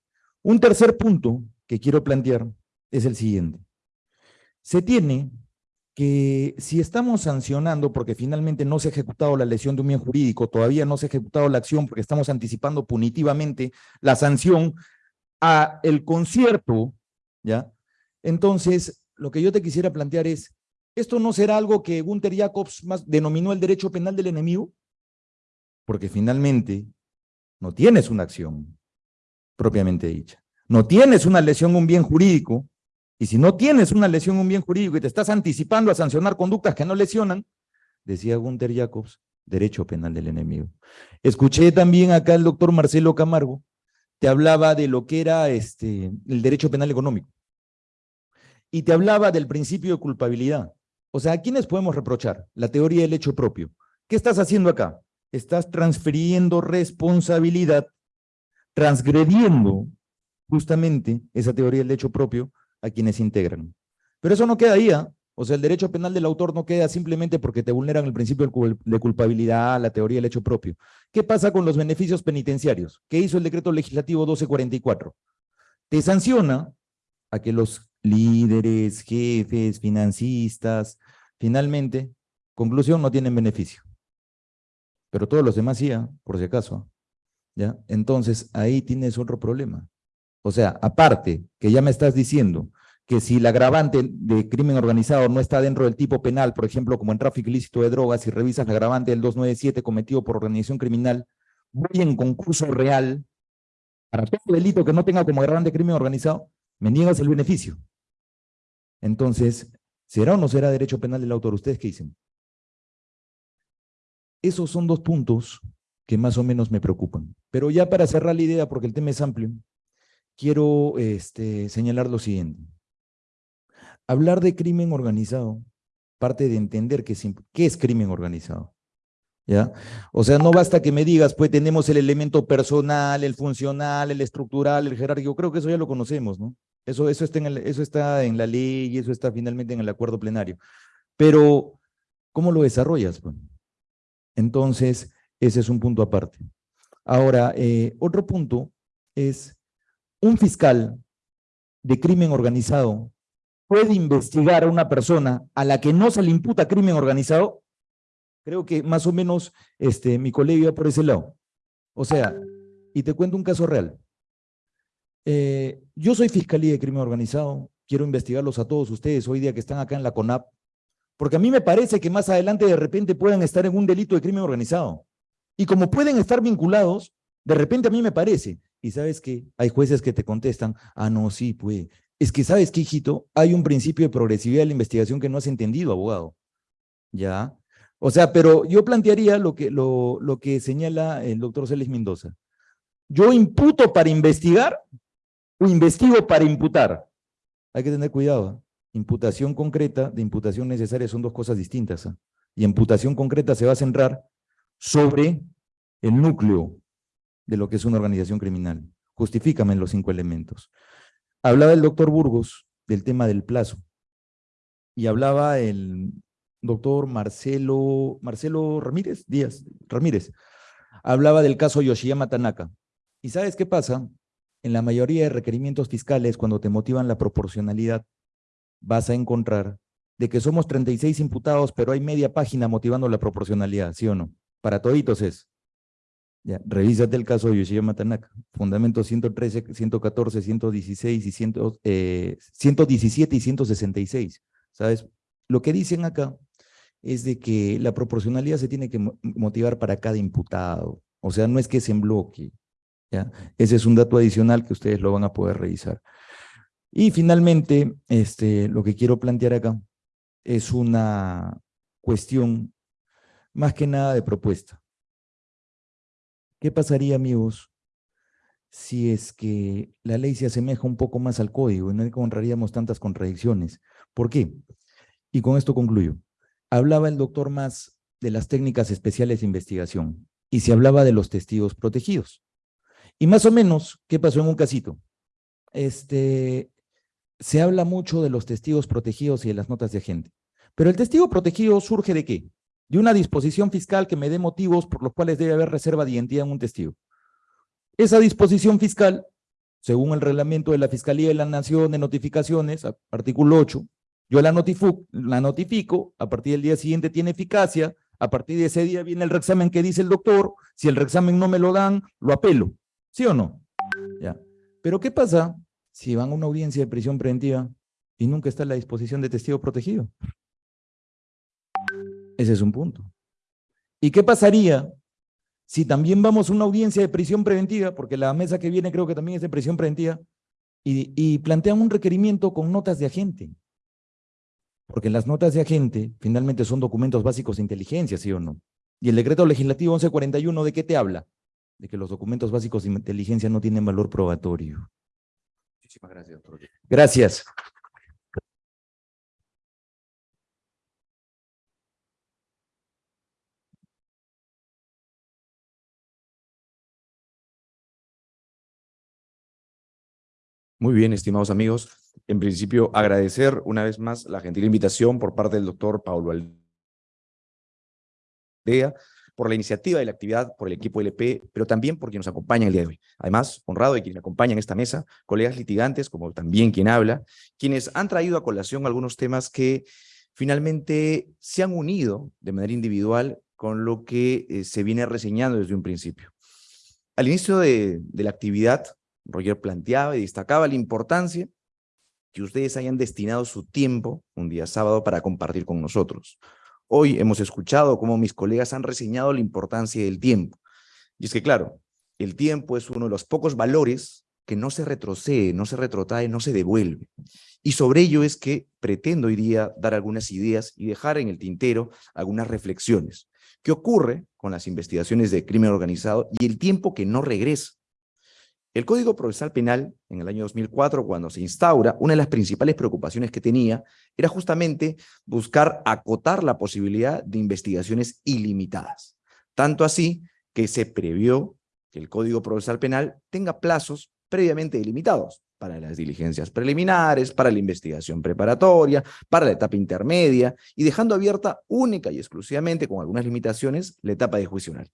Un tercer punto que quiero plantear es el siguiente. Se tiene que si estamos sancionando porque finalmente no se ha ejecutado la lesión de un bien jurídico, todavía no se ha ejecutado la acción porque estamos anticipando punitivamente la sanción a el concierto, ¿ya? Entonces, lo que yo te quisiera plantear es, ¿esto no será algo que Gunther Jacobs más denominó el derecho penal del enemigo? Porque finalmente no tienes una acción propiamente dicha. No tienes una lesión, un bien jurídico, y si no tienes una lesión, un bien jurídico y te estás anticipando a sancionar conductas que no lesionan, decía Gunther Jacobs, derecho penal del enemigo. Escuché también acá el doctor Marcelo Camargo, te hablaba de lo que era este, el derecho penal económico. Y te hablaba del principio de culpabilidad. O sea, ¿a quiénes podemos reprochar? La teoría del hecho propio. ¿Qué estás haciendo acá? Estás transfiriendo responsabilidad, transgrediendo justamente esa teoría del hecho propio a quienes integran. Pero eso no queda ahí, ¿ah? O sea, el derecho penal del autor no queda simplemente porque te vulneran el principio de culpabilidad, la teoría del hecho propio. ¿Qué pasa con los beneficios penitenciarios? ¿Qué hizo el decreto legislativo 1244? Te sanciona a que los líderes, jefes, financistas, finalmente, conclusión, no tienen beneficio. Pero todos los demás sí, ¿ah? por si acaso. ¿ya? Entonces, ahí tienes otro problema. O sea, aparte que ya me estás diciendo que si el agravante de crimen organizado no está dentro del tipo penal, por ejemplo, como en tráfico ilícito de drogas, si revisas el agravante del 297 cometido por organización criminal, voy en concurso real, para todo delito que no tenga como agravante crimen organizado, me niegas el beneficio. Entonces, ¿será o no será derecho penal del autor? ¿Ustedes qué dicen? Esos son dos puntos que más o menos me preocupan. Pero ya para cerrar la idea, porque el tema es amplio, quiero este, señalar lo siguiente. Hablar de crimen organizado parte de entender qué es, qué es crimen organizado. ¿Ya? O sea, no basta que me digas, pues tenemos el elemento personal, el funcional, el estructural, el jerárquico, creo que eso ya lo conocemos, ¿no? Eso, eso, está, en eso está en la ley y eso está finalmente en el acuerdo plenario. Pero, ¿cómo lo desarrollas? Entonces, ese es un punto aparte. Ahora, eh, otro punto es un fiscal de crimen organizado puede investigar a una persona a la que no se le imputa crimen organizado, creo que más o menos este, mi colegio va por ese lado. O sea, y te cuento un caso real. Eh, yo soy fiscalía de crimen organizado, quiero investigarlos a todos ustedes hoy día que están acá en la CONAP, porque a mí me parece que más adelante de repente puedan estar en un delito de crimen organizado. Y como pueden estar vinculados, de repente a mí me parece y sabes que hay jueces que te contestan, ah, no, sí, pues, es que sabes que, hijito, hay un principio de progresividad de la investigación que no has entendido, abogado. ¿Ya? O sea, pero yo plantearía lo que, lo, lo que señala el doctor Celes Mendoza. ¿Yo imputo para investigar o investigo para imputar? Hay que tener cuidado. Imputación concreta de imputación necesaria son dos cosas distintas. ¿ah? Y imputación concreta se va a centrar sobre el núcleo de lo que es una organización criminal. Justifícame los cinco elementos. Hablaba el doctor Burgos del tema del plazo y hablaba el doctor Marcelo, Marcelo Ramírez, Díaz, Ramírez, hablaba del caso Yoshiyama Tanaka. ¿Y sabes qué pasa? En la mayoría de requerimientos fiscales, cuando te motivan la proporcionalidad, vas a encontrar de que somos 36 imputados, pero hay media página motivando la proporcionalidad, ¿sí o no? Para toditos es. Ya, revísate el caso de Yoshiyama Tanaka, fundamentos 113, 114, 116 y 100, 117 y 166. ¿Sabes? Lo que dicen acá es de que la proporcionalidad se tiene que motivar para cada imputado. O sea, no es que es en bloque. ¿ya? Ese es un dato adicional que ustedes lo van a poder revisar. Y finalmente, este, lo que quiero plantear acá es una cuestión más que nada de propuesta. ¿Qué pasaría, amigos, si es que la ley se asemeja un poco más al código y no encontraríamos tantas contradicciones? ¿Por qué? Y con esto concluyo. Hablaba el doctor más de las técnicas especiales de investigación y se hablaba de los testigos protegidos. Y más o menos, ¿qué pasó en un casito? Este, se habla mucho de los testigos protegidos y de las notas de agente. Pero el testigo protegido surge de qué? De una disposición fiscal que me dé motivos por los cuales debe haber reserva de identidad en un testigo. Esa disposición fiscal, según el reglamento de la Fiscalía de la Nación de Notificaciones, artículo 8, yo la, notifico, la notifico, a partir del día siguiente tiene eficacia, a partir de ese día viene el reexamen que dice el doctor, si el reexamen no me lo dan, lo apelo, ¿sí o no? Ya. Pero ¿qué pasa si van a una audiencia de prisión preventiva y nunca está la disposición de testigo protegido? Ese es un punto. ¿Y qué pasaría si también vamos a una audiencia de prisión preventiva, porque la mesa que viene creo que también es de prisión preventiva, y, y plantean un requerimiento con notas de agente? Porque las notas de agente finalmente son documentos básicos de inteligencia, ¿sí o no? Y el decreto legislativo 1141, ¿de qué te habla? De que los documentos básicos de inteligencia no tienen valor probatorio. Muchísimas gracias, doctor. Gracias. Muy bien, estimados amigos. En principio, agradecer una vez más la gentil invitación por parte del doctor Paulo Aldea por la iniciativa y la actividad, por el equipo LP, pero también por quien nos acompaña el día de hoy. Además, honrado de quienes me acompañan en esta mesa, colegas litigantes, como también quien habla, quienes han traído a colación algunos temas que finalmente se han unido de manera individual con lo que eh, se viene reseñando desde un principio. Al inicio de la actividad, Roger planteaba y destacaba la importancia que ustedes hayan destinado su tiempo un día sábado para compartir con nosotros. Hoy hemos escuchado cómo mis colegas han reseñado la importancia del tiempo. Y es que, claro, el tiempo es uno de los pocos valores que no se retrocede, no se retrotrae, no se devuelve. Y sobre ello es que pretendo hoy día dar algunas ideas y dejar en el tintero algunas reflexiones. ¿Qué ocurre con las investigaciones de crimen organizado y el tiempo que no regresa? El Código Procesal Penal, en el año 2004, cuando se instaura, una de las principales preocupaciones que tenía era justamente buscar acotar la posibilidad de investigaciones ilimitadas. Tanto así que se previó que el Código Procesal Penal tenga plazos previamente delimitados para las diligencias preliminares, para la investigación preparatoria, para la etapa intermedia, y dejando abierta única y exclusivamente, con algunas limitaciones, la etapa de juicio oral.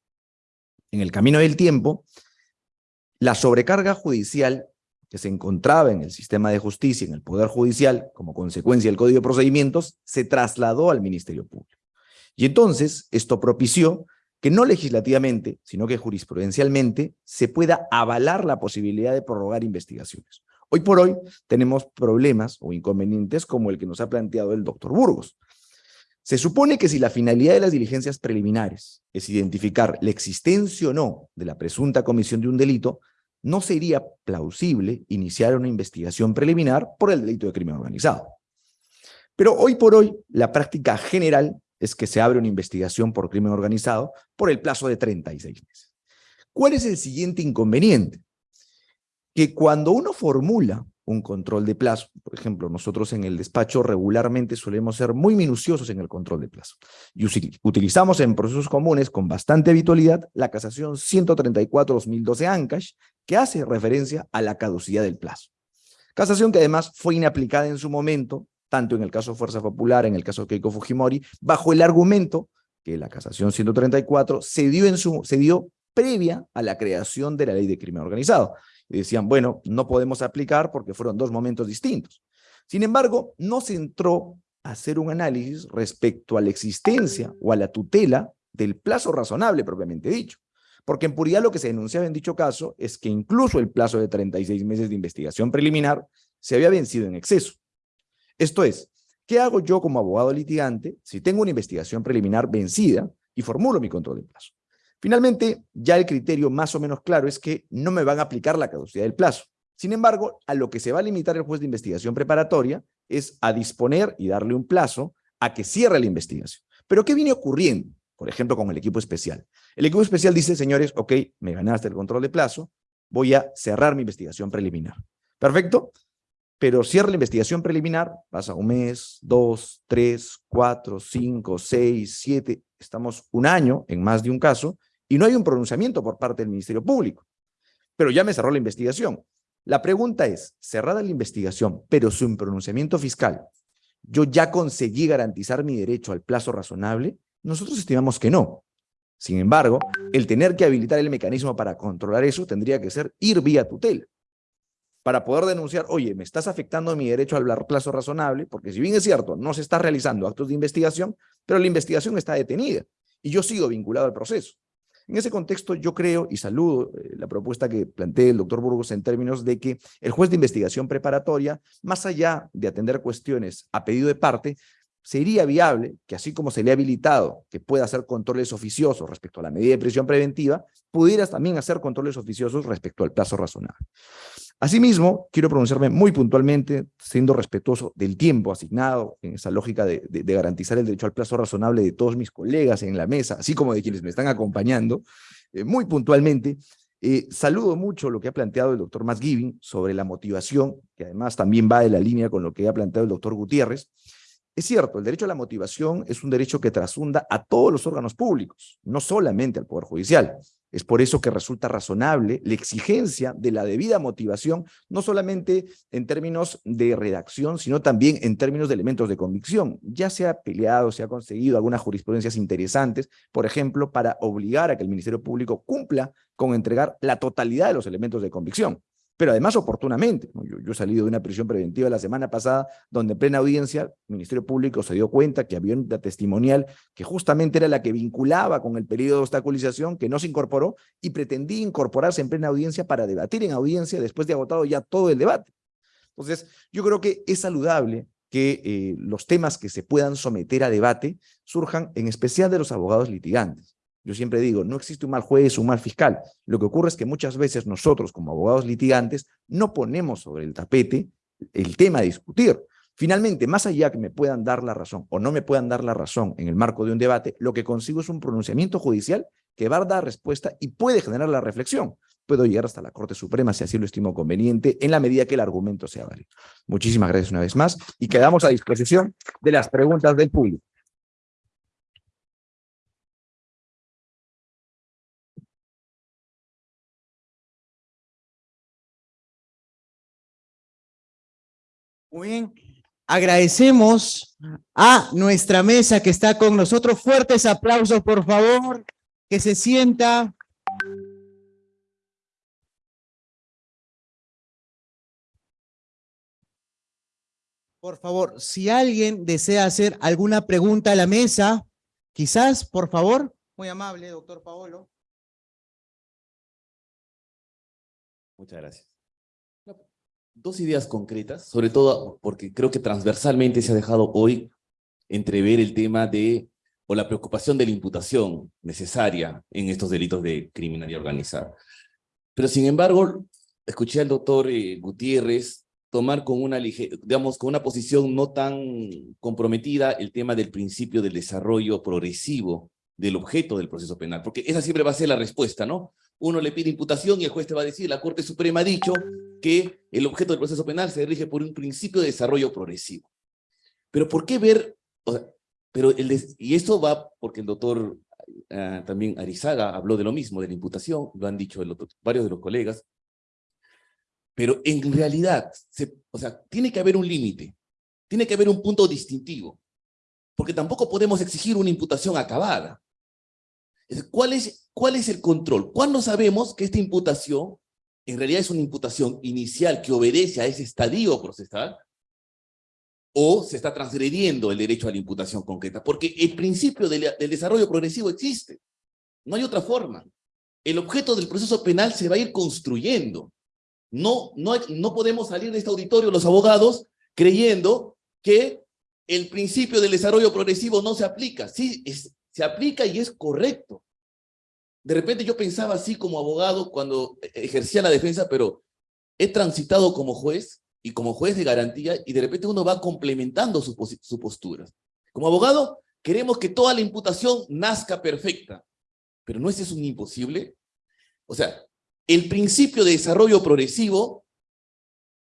En el camino del tiempo, la sobrecarga judicial que se encontraba en el sistema de justicia, en el Poder Judicial, como consecuencia del Código de Procedimientos, se trasladó al Ministerio Público. Y entonces esto propició que no legislativamente, sino que jurisprudencialmente, se pueda avalar la posibilidad de prorrogar investigaciones. Hoy por hoy tenemos problemas o inconvenientes como el que nos ha planteado el doctor Burgos. Se supone que si la finalidad de las diligencias preliminares es identificar la existencia o no de la presunta comisión de un delito, no sería plausible iniciar una investigación preliminar por el delito de crimen organizado. Pero hoy por hoy, la práctica general es que se abre una investigación por crimen organizado por el plazo de 36 meses. ¿Cuál es el siguiente inconveniente? Que cuando uno formula un control de plazo. Por ejemplo, nosotros en el despacho regularmente solemos ser muy minuciosos en el control de plazo. Y utilizamos en procesos comunes con bastante habitualidad la casación 134-2012 ANCASH, que hace referencia a la caducidad del plazo. Casación que además fue inaplicada en su momento, tanto en el caso Fuerza Popular, en el caso Keiko Fujimori, bajo el argumento que la casación 134 se dio, en su, se dio previa a la creación de la ley de crimen organizado y decían, bueno, no podemos aplicar porque fueron dos momentos distintos. Sin embargo, no se entró a hacer un análisis respecto a la existencia o a la tutela del plazo razonable propiamente dicho. Porque en puridad lo que se denunciaba en dicho caso es que incluso el plazo de 36 meses de investigación preliminar se había vencido en exceso. Esto es, ¿qué hago yo como abogado litigante si tengo una investigación preliminar vencida y formulo mi control de plazo? Finalmente, ya el criterio más o menos claro es que no me van a aplicar la caducidad del plazo. Sin embargo, a lo que se va a limitar el juez de investigación preparatoria es a disponer y darle un plazo a que cierre la investigación. Pero ¿qué viene ocurriendo? Por ejemplo, con el equipo especial. El equipo especial dice, señores, ok, me ganaste el control de plazo, voy a cerrar mi investigación preliminar. Perfecto, pero cierra la investigación preliminar, pasa un mes, dos, tres, cuatro, cinco, seis, siete, estamos un año en más de un caso, y no hay un pronunciamiento por parte del Ministerio Público. Pero ya me cerró la investigación. La pregunta es, cerrada la investigación, pero sin pronunciamiento fiscal, ¿yo ya conseguí garantizar mi derecho al plazo razonable? Nosotros estimamos que no. Sin embargo, el tener que habilitar el mecanismo para controlar eso tendría que ser ir vía tutela. Para poder denunciar, oye, me estás afectando mi derecho al plazo razonable, porque si bien es cierto, no se está realizando actos de investigación, pero la investigación está detenida y yo sigo vinculado al proceso. En ese contexto, yo creo y saludo eh, la propuesta que plantea el doctor Burgos en términos de que el juez de investigación preparatoria, más allá de atender cuestiones a pedido de parte, sería viable que así como se le ha habilitado que pueda hacer controles oficiosos respecto a la medida de prisión preventiva, pudieras también hacer controles oficiosos respecto al plazo razonable. Asimismo, quiero pronunciarme muy puntualmente, siendo respetuoso del tiempo asignado en esa lógica de, garantizar el derecho al plazo razonable de todos mis colegas en la mesa, así como de quienes me están acompañando, eh, muy puntualmente, eh, saludo mucho lo que ha planteado el doctor Masgiving sobre la motivación, que además también va de la línea con lo que ha planteado el doctor Gutiérrez, es cierto, el derecho a la motivación es un derecho que trasunda a todos los órganos públicos, no solamente al Poder Judicial. Es por eso que resulta razonable la exigencia de la debida motivación, no solamente en términos de redacción, sino también en términos de elementos de convicción. Ya se ha peleado, se ha conseguido algunas jurisprudencias interesantes, por ejemplo, para obligar a que el Ministerio Público cumpla con entregar la totalidad de los elementos de convicción pero además oportunamente. Yo, he salido de una prisión preventiva la semana pasada, donde en plena audiencia el Ministerio Público se dio cuenta que había una testimonial que justamente era la que vinculaba con el periodo de obstaculización, que no se incorporó y pretendía incorporarse en plena audiencia para debatir en audiencia después de agotado ya todo el debate. Entonces, yo creo que es saludable que eh, los temas que se puedan someter a debate surjan en especial de los abogados litigantes. Yo siempre digo, no existe un mal juez o un mal fiscal. Lo que ocurre es que muchas veces nosotros, como abogados litigantes, no ponemos sobre el tapete el tema a discutir. Finalmente, más allá que me puedan dar la razón o no me puedan dar la razón en el marco de un debate, lo que consigo es un pronunciamiento judicial que va a dar respuesta y puede generar la reflexión. Puedo llegar hasta la Corte Suprema si así lo estimo conveniente, en la medida que el argumento sea válido. Muchísimas gracias una vez más y quedamos a disposición de las preguntas del público. Muy bien. Agradecemos a nuestra mesa que está con nosotros. Fuertes aplausos, por favor. Que se sienta. Por favor, si alguien desea hacer alguna pregunta a la mesa, quizás, por favor. Muy amable, doctor Paolo. Muchas gracias dos ideas concretas, sobre todo porque creo que transversalmente se ha dejado hoy entrever el tema de, o la preocupación de la imputación necesaria en estos delitos de criminalidad organizada. Pero sin embargo, escuché al doctor eh, Gutiérrez tomar con una, digamos, con una posición no tan comprometida el tema del principio del desarrollo progresivo del objeto del proceso penal, porque esa siempre va a ser la respuesta, ¿no? Uno le pide imputación y el juez te va a decir, la Corte Suprema ha dicho que el objeto del proceso penal se rige por un principio de desarrollo progresivo. Pero ¿por qué ver? pero el y esto va porque el doctor ah, también Arizaga habló de lo mismo, de la imputación, lo han dicho varios de los colegas, pero en realidad, o sea, tiene que haber un límite, tiene que haber un punto distintivo, porque tampoco podemos exigir una imputación acabada. ¿Cuál es, ¿Cuál es el control? ¿Cuándo sabemos que esta imputación en realidad es una imputación inicial que obedece a ese estadio procesal? ¿O se está transgrediendo el derecho a la imputación concreta? Porque el principio del, desarrollo progresivo existe. No hay otra forma. El objeto del proceso penal se va a ir construyendo. No, no, no podemos salir de este auditorio los abogados creyendo que el principio del desarrollo progresivo no se aplica. Sí, es, se aplica y es correcto. De repente yo pensaba así como abogado cuando ejercía la defensa, pero he transitado como juez y como juez de garantía y de repente uno va complementando sus su posturas. Como abogado queremos que toda la imputación nazca perfecta, pero ¿no es eso un imposible? O sea, el principio de desarrollo progresivo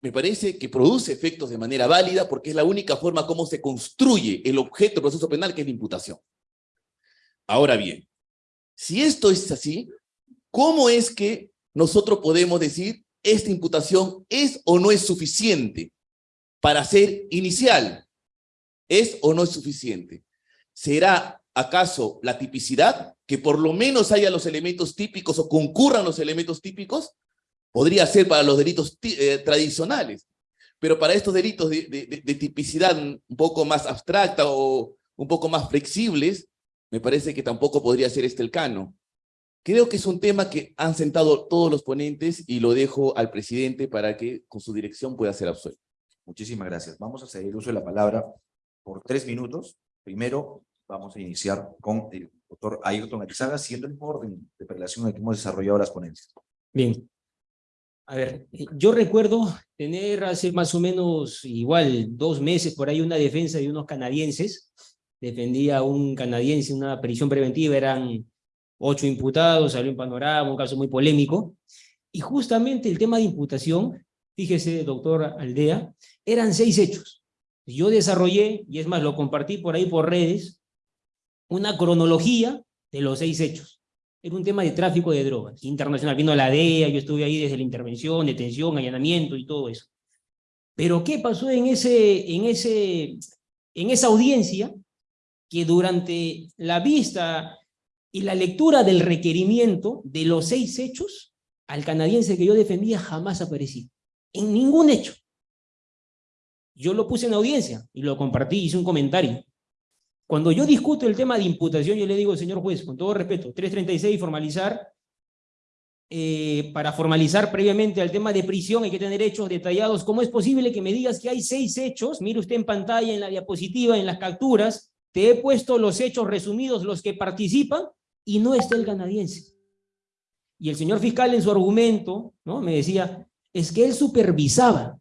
me parece que produce efectos de manera válida porque es la única forma como se construye el objeto del proceso penal que es la imputación. Ahora bien, si esto es así, ¿cómo es que nosotros podemos decir esta imputación es o no es suficiente para ser inicial. ¿Es o no es suficiente? ¿Será acaso la tipicidad, que por lo menos haya los elementos típicos o concurran los elementos típicos? Podría ser para los delitos eh, tradicionales, pero para estos delitos de, tipicidad un poco más abstracta o un poco más flexibles, me parece que tampoco podría ser este el cano. Creo que es un tema que han sentado todos los ponentes y lo dejo al presidente para que con su dirección pueda ser absuelto. Muchísimas gracias. Vamos a seguir el uso de la palabra por tres minutos. Primero, vamos a iniciar con el doctor Ayrton Arizaga, siendo el orden de prelación en el que hemos desarrollado las ponencias. Bien. A ver, yo recuerdo tener hace más o menos igual dos meses por ahí una defensa de unos canadienses. Defendía a un canadiense, una prisión preventiva, eran ocho imputados, salió en panorama, un caso muy polémico. Y justamente el tema de imputación, fíjese, doctor Aldea, eran seis hechos. Yo desarrollé, y es más, lo compartí por ahí por redes, una cronología de los seis hechos. Era un tema de tráfico de drogas internacional. Vino la DEA, yo estuve ahí desde la intervención, detención, allanamiento y todo eso. Pero ¿qué pasó en, ese, en, ese, en esa audiencia? Que durante la vista y la lectura del requerimiento de los seis hechos, al canadiense que yo defendía jamás apareció. En ningún hecho. Yo lo puse en audiencia y lo compartí, hice un comentario. Cuando yo discuto el tema de imputación, yo le digo, señor juez, con todo respeto, 336, formalizar, eh, para formalizar previamente al tema de prisión hay que tener hechos detallados. ¿Cómo es posible que me digas que hay seis hechos? Mire usted en pantalla, en la diapositiva, en las capturas, te he puesto los hechos resumidos, los que participan, y no está el canadiense. Y el señor fiscal en su argumento ¿no? me decía, es que él supervisaba.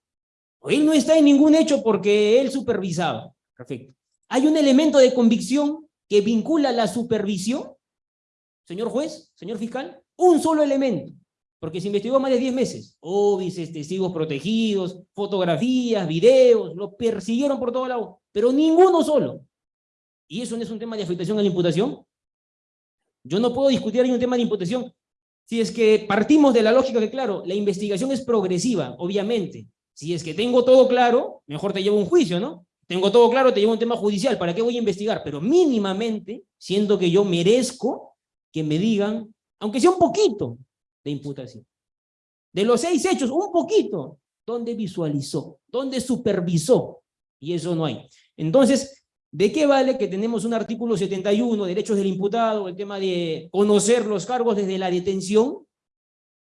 Él no está en ningún hecho porque él supervisaba. Perfecto. ¿Hay un elemento de convicción que vincula la supervisión? Señor juez, señor fiscal, un solo elemento, porque se investigó más de 10 meses. Óbices, testigos protegidos, fotografías, videos, lo persiguieron por todo lado, pero ninguno solo. ¿Y eso no es un tema de afectación a la imputación? Yo no puedo discutir ahí un tema de imputación si es que partimos de la lógica que, claro, la investigación es progresiva, obviamente. Si es que tengo todo claro, mejor te llevo un juicio, ¿no? Tengo todo claro, te llevo un tema judicial, ¿para qué voy a investigar? Pero mínimamente, siendo que yo merezco que me digan, aunque sea un poquito, de imputación. De los seis hechos, un poquito, ¿dónde visualizó? ¿Dónde supervisó? Y eso no hay. Entonces, ¿De qué vale que tenemos un artículo 71, derechos del imputado, el tema de conocer los cargos desde la detención?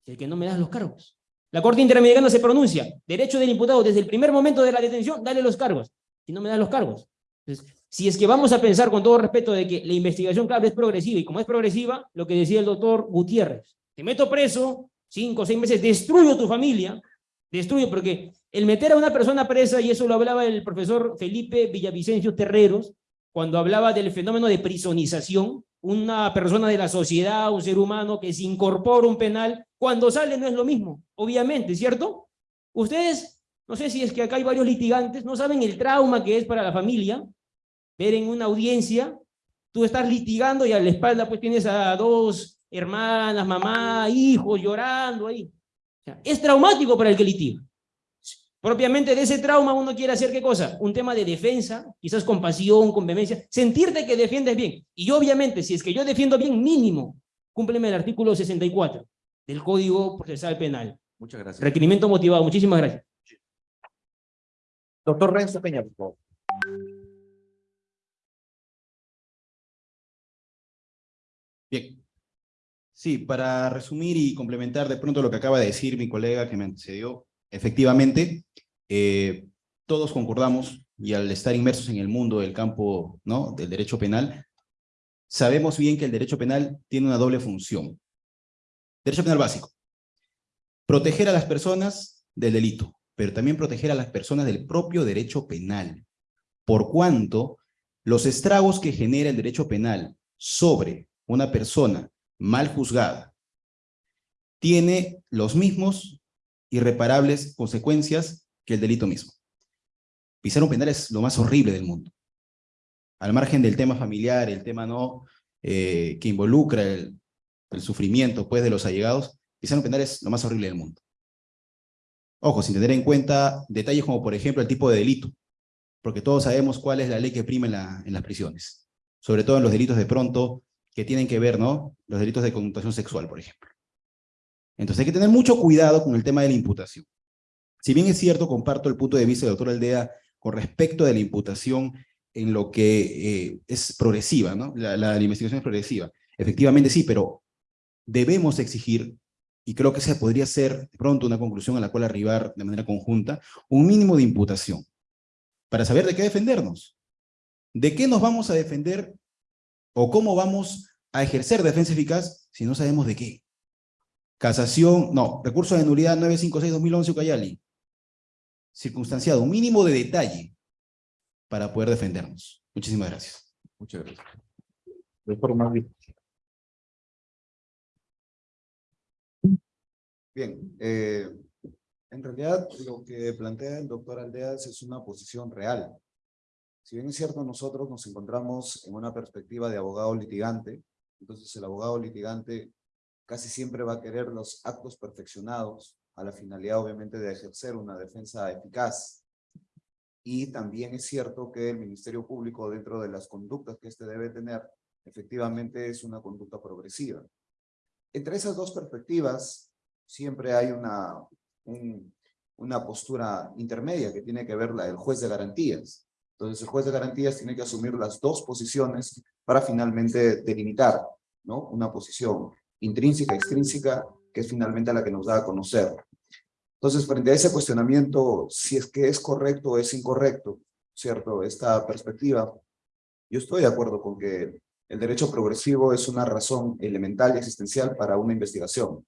El que no me das los cargos. La Corte Interamericana se pronuncia, derecho del imputado desde el primer momento de la detención, dale los cargos. Si no me das los cargos. Entonces, si es que vamos a pensar con todo respeto de que la investigación, claro, es progresiva, y como es progresiva, lo que decía el doctor Gutiérrez, te meto preso, cinco o seis meses, destruyo tu familia, destruyo, porque el meter a una persona presa, y eso lo hablaba el profesor Felipe Villavicencio Terreros, cuando hablaba del fenómeno de prisonización, una persona de la sociedad, un ser humano que se incorpora un penal, cuando sale no es lo mismo, obviamente, ¿cierto? Ustedes, no sé si es que acá hay varios litigantes, no saben el trauma que es para la familia, ver en una audiencia, tú estás litigando y a la espalda pues tienes a dos hermanas, mamá, hijos llorando ahí. Es traumático para el que litiga. Propiamente de ese trauma uno quiere hacer qué cosa? Un tema de defensa, quizás con pasión, con vehemencia, sentirte que defiendes bien. Y obviamente, si es que yo defiendo bien, mínimo, cúmpleme el artículo 64 del Código Procesal Penal. Muchas gracias. Requerimiento motivado. Muchísimas gracias. Doctor Renzo Peña, por favor. Bien. Sí, para resumir y complementar de pronto lo que acaba de decir mi colega que me antecedió, efectivamente, eh, todos concordamos, y al estar inmersos en el mundo del campo ¿no? del derecho penal, sabemos bien que el derecho penal tiene una doble función. Derecho penal básico. Proteger a las personas del delito, pero también proteger a las personas del propio derecho penal. Por cuanto los estragos que genera el derecho penal sobre una persona mal juzgada tiene los mismos irreparables consecuencias que el delito mismo. Pisar un penal es lo más horrible del mundo. Al margen del tema familiar, el tema no eh, que involucra el, sufrimiento pues, de los allegados, pisar un penal es lo más horrible del mundo. Ojo, sin tener en cuenta detalles como, por ejemplo, el tipo de delito, porque todos sabemos cuál es la ley que prima en las prisiones, sobre todo en los delitos de pronto que tienen que ver, ¿no? Los delitos de connotación sexual, por ejemplo. Entonces hay que tener mucho cuidado con el tema de la imputación. Si bien es cierto, comparto el punto de vista del doctor Aldea con respecto de la imputación en lo que eh, es progresiva, ¿no? La, la- investigación es progresiva. Efectivamente sí, pero debemos exigir, y creo que esa podría ser pronto una conclusión a la cual arribar de manera conjunta, un mínimo de imputación, para saber de qué defendernos. ¿De qué nos vamos a defender o cómo vamos a ejercer defensa eficaz si no sabemos de qué? Casación, no, recurso de nulidad 956-2011 Ucayali. Circunstanciado, un mínimo de detalle para poder defendernos. Muchísimas gracias. Muchas gracias. Doctor Magui. Bien, eh, en realidad lo que plantea el doctor Aldeas es una posición real. Si bien es cierto, nosotros nos encontramos en una perspectiva de abogado litigante, entonces el abogado litigante casi siempre va a querer los actos perfeccionados a la finalidad obviamente de ejercer una defensa eficaz. Y también es cierto que el Ministerio Público dentro de las conductas que éste debe tener, efectivamente es una conducta progresiva. Entre esas dos perspectivas, siempre hay una, un- una postura intermedia que tiene que ver la del juez de garantías. Entonces el juez de garantías tiene que asumir las dos posiciones para finalmente delimitar ¿no? una posición intrínseca, extrínseca, que es finalmente la que nos da a conocer. Entonces, frente a ese cuestionamiento, si es que es correcto o es incorrecto, ¿cierto? Esta perspectiva, yo estoy de acuerdo con que el derecho progresivo es una razón elemental y existencial para una investigación.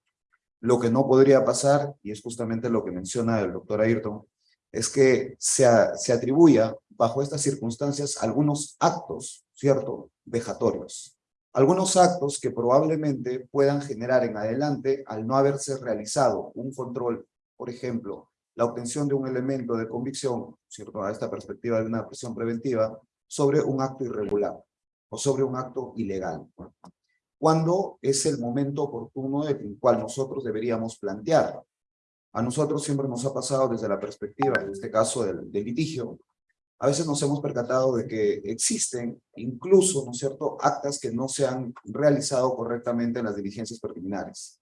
Lo que no podría pasar, y es justamente lo que menciona el doctor Ayrton, es que se, a- se atribuya bajo estas circunstancias algunos actos, ¿cierto?, vejatorios. Algunos actos que probablemente puedan generar en adelante, al no haberse realizado un control, por ejemplo, la obtención de un elemento de convicción, ¿cierto?, a esta perspectiva de una prisión preventiva, sobre un acto irregular o sobre un acto ilegal. ¿Cuándo es el momento oportuno en el cual nosotros deberíamos plantear? A nosotros siempre nos ha pasado desde la perspectiva, en este caso del, del litigio, a veces nos hemos percatado de que existen incluso, ¿no es cierto?, actas que no se han realizado correctamente en las diligencias preliminares.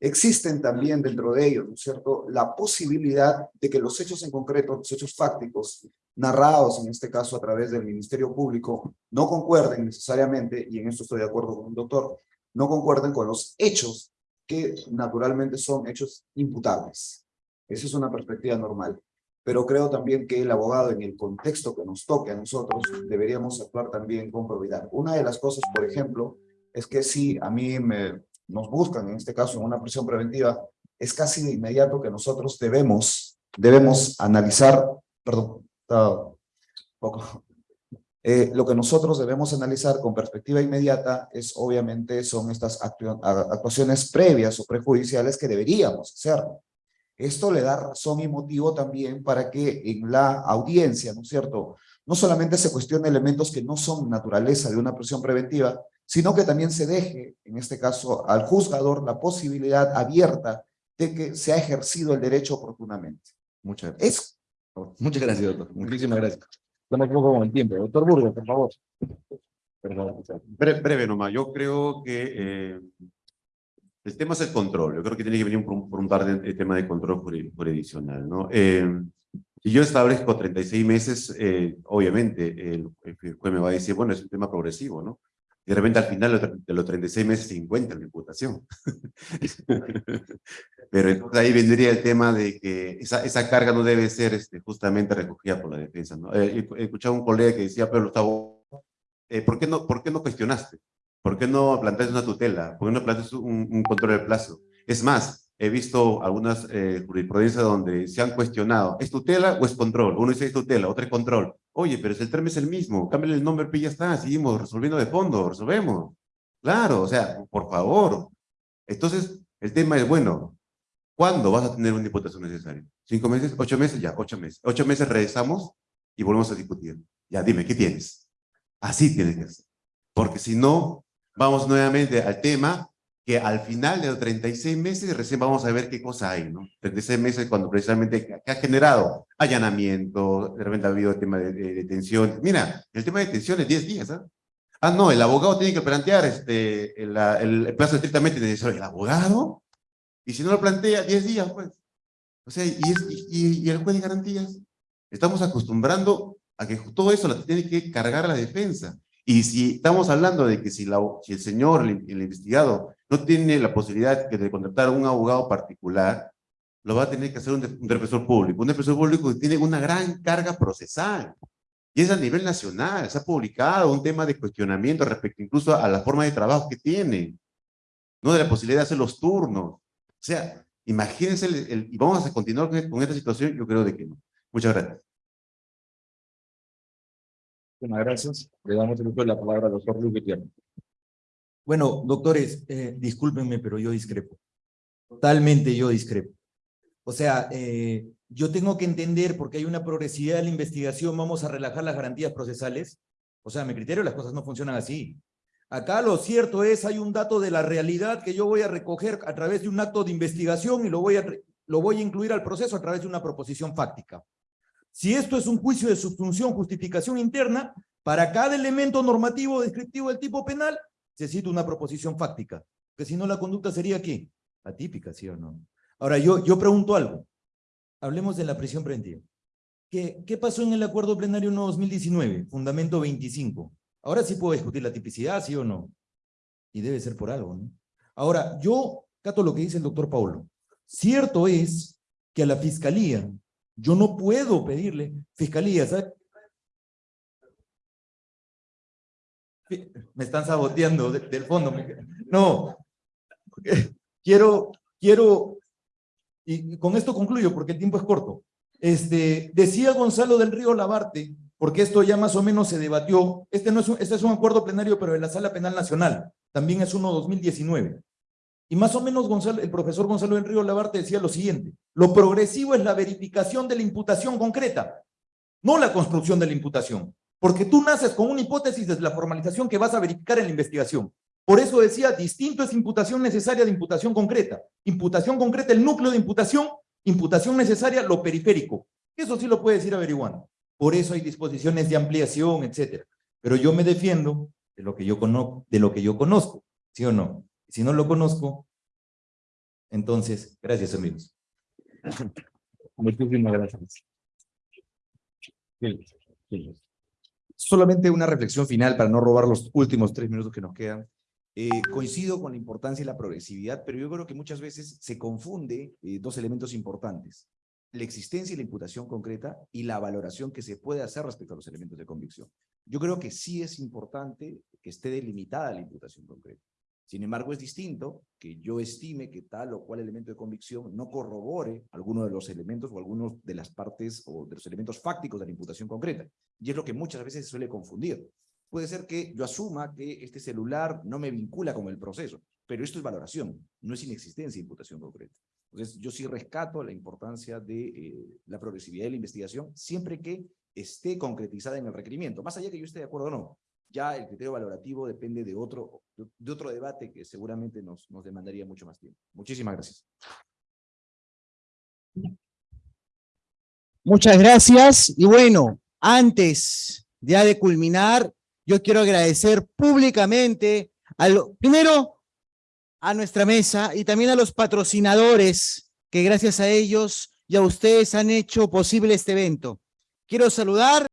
Existen también dentro de ellos, ¿no es cierto?, la posibilidad de que los hechos en concreto, los hechos fácticos, narrados en este caso a través del Ministerio Público, no concuerden necesariamente, y en esto estoy de acuerdo con el doctor, no concuerden con los hechos que naturalmente son hechos imputables. Esa es una perspectiva normal. Pero creo también que el abogado, en el contexto que nos toque a nosotros, deberíamos actuar también con probidad. Una de las cosas, por ejemplo, es que si a mí me, nos buscan, en este caso en una prisión preventiva, es casi de inmediato que nosotros debemos, debemos analizar, perdón, un poco, eh, lo que nosotros debemos analizar con perspectiva inmediata es obviamente son estas actuaciones previas o prejudiciales que deberíamos hacer. Esto le da razón y motivo también para que en la audiencia, ¿no es cierto? No solamente se cuestione elementos que no son naturaleza de una prisión preventiva, sino que también se deje, en este caso, al juzgador la posibilidad abierta de que se ha ejercido el derecho oportunamente. Muchas gracias. Es Muchas gracias, doctor. Muchísimas gracias. Estamos un poco con el tiempo. Doctor Burgos, por favor. Perdón. Bre- breve nomás, yo creo que eh, el tema es el control. Yo creo que tiene que venir por por un par de, de tema de control juri- jurisdiccional, ¿no? Eh, si yo establezco 36 meses, eh, obviamente el, el juez me va a decir, bueno, es un tema progresivo, ¿no? Y de repente al final de los- de los 36 meses se encuentra la imputación. (laughs) Pero entonces ahí vendría el tema de que esa, esa carga no debe ser este, justamente recogida por la defensa, ¿no? Eh, he escuchado a un colega que decía, pero Gustavo, eh, ¿por, qué no, ¿por qué no cuestionaste? ¿Por qué no planteaste una tutela? ¿Por qué no planteaste un, un control de plazo? Es más, he visto algunas eh, jurisprudencias donde se han cuestionado, ¿es tutela o es control? Uno dice es tutela, otro es control. Oye, pero si el término es el mismo, cámbiale el nombre y ya está, seguimos resolviendo de fondo, resolvemos. Claro, o sea, por favor. Entonces, el tema es, bueno, ¿cuándo vas a tener una imputación necesaria? ¿Cinco meses? ¿Ocho meses? Ya, ocho meses. Ocho meses regresamos y volvemos a discutir. Ya, dime, ¿qué tienes? Así tienes que ser. Porque si no, vamos nuevamente al tema que al final de los 36 meses recién vamos a ver qué cosa hay, ¿no? 36 meses cuando precisamente ha generado allanamiento, de repente ha habido el tema de, de detención. Mira, el tema de detención es 10 días, ¿ah? Ah, no, el abogado tiene que plantear este, el plazo estrictamente necesario. ¿El abogado? Y si no lo plantea, 10 días, pues. O sea, y, es, y, y el juez de garantías. Estamos acostumbrando a que todo eso lo tiene que cargar la defensa. Y si estamos hablando de que si, la, si el señor, el, investigado, no tiene la posibilidad de contratar a un abogado particular, lo va a tener que hacer un, un defensor público. Un defensor público que tiene una gran carga procesal. Y es a nivel nacional, se ha publicado un tema de cuestionamiento respecto incluso a la forma de trabajo que tiene, no de la posibilidad de hacer los turnos. O sea, imagínense, el, el, y vamos a continuar con, con, esta situación, yo creo de que no. Muchas gracias. Muchas gracias. Le damos el uso la palabra al doctor Luis Gutiérrez. Bueno, doctores, eh, discúlpenme, pero yo discrepo. Totalmente yo discrepo. O sea, eh, yo tengo que entender, porque hay una progresividad de la investigación, vamos a relajar las garantías procesales. O sea, a mi criterio las cosas no funcionan así. Acá lo cierto es, hay un dato de la realidad que yo voy a recoger a través de un acto de investigación y lo voy a, lo voy a incluir al proceso a través de una proposición fáctica. Si esto es un juicio de subfunción, justificación interna, para cada elemento normativo descriptivo del tipo penal, se cita una proposición fáctica. Que si no, la conducta sería ¿qué? Atípica, ¿sí o no? Ahora, yo, yo pregunto algo. Hablemos de la prisión preventiva. ¿Qué, ¿Qué pasó en el acuerdo plenario 1 2019? Fundamento 25. Ahora sí puedo discutir la tipicidad, ¿sí o no? Y debe ser por algo, ¿no? Ahora, yo cato lo que dice el doctor Paulo. Cierto es que a la fiscalía, yo no puedo pedirle, fiscalía, ¿sabes? Me están saboteando del fondo. No, quiero, quiero y con esto concluyo porque el tiempo es corto. Este, decía Gonzalo del Río Labarte, porque esto ya más o menos se debatió, este, no es un, este es un acuerdo plenario, pero de la Sala Penal Nacional, también es uno 2019. Y más o menos Gonzalo, el profesor Gonzalo del Río Labarte decía lo siguiente, lo progresivo es la verificación de la imputación concreta, no la construcción de la imputación, porque tú naces con una hipótesis desde la formalización que vas a verificar en la investigación. Por eso decía, distinto es imputación necesaria de imputación concreta. Imputación concreta, el núcleo de imputación, imputación necesaria, lo periférico. Eso sí lo puedes ir averiguando. Por eso hay disposiciones de ampliación, etcétera. Pero yo me defiendo de lo que yo conozco, de lo que yo conozco, ¿sí o no? Si no lo conozco, entonces, gracias amigos. (coughs) Muchísimas gracias. Solamente una reflexión final para no robar los últimos tres minutos que nos quedan. Eh, coincido con la importancia y la progresividad, pero yo creo que muchas veces se confunde eh, dos elementos importantes. La existencia y la imputación concreta y la valoración que se puede hacer respecto a los elementos de convicción. Yo creo que sí es importante que esté delimitada la imputación concreta. Sin embargo, es distinto que yo estime que tal o cual elemento de convicción no corrobore alguno de los elementos o algunos de las partes o de los elementos fácticos de la imputación concreta. Y es lo que muchas veces se suele confundir. Puede ser que yo asuma que este celular no me vincula con el proceso, pero esto es valoración, no es inexistencia de imputación concreta. Entonces, yo sí rescato la importancia de eh, la progresividad de la investigación, siempre que esté concretizada en el requerimiento, más allá que yo esté de acuerdo o no. Ya el criterio valorativo depende de otro, de otro debate que seguramente nos, nos demandaría mucho más tiempo. Muchísimas gracias. Muchas gracias. Y bueno, antes de culminar, yo quiero agradecer públicamente, primero, a nuestra mesa y también a los patrocinadores que gracias a ellos y a ustedes han hecho posible este evento. Quiero saludar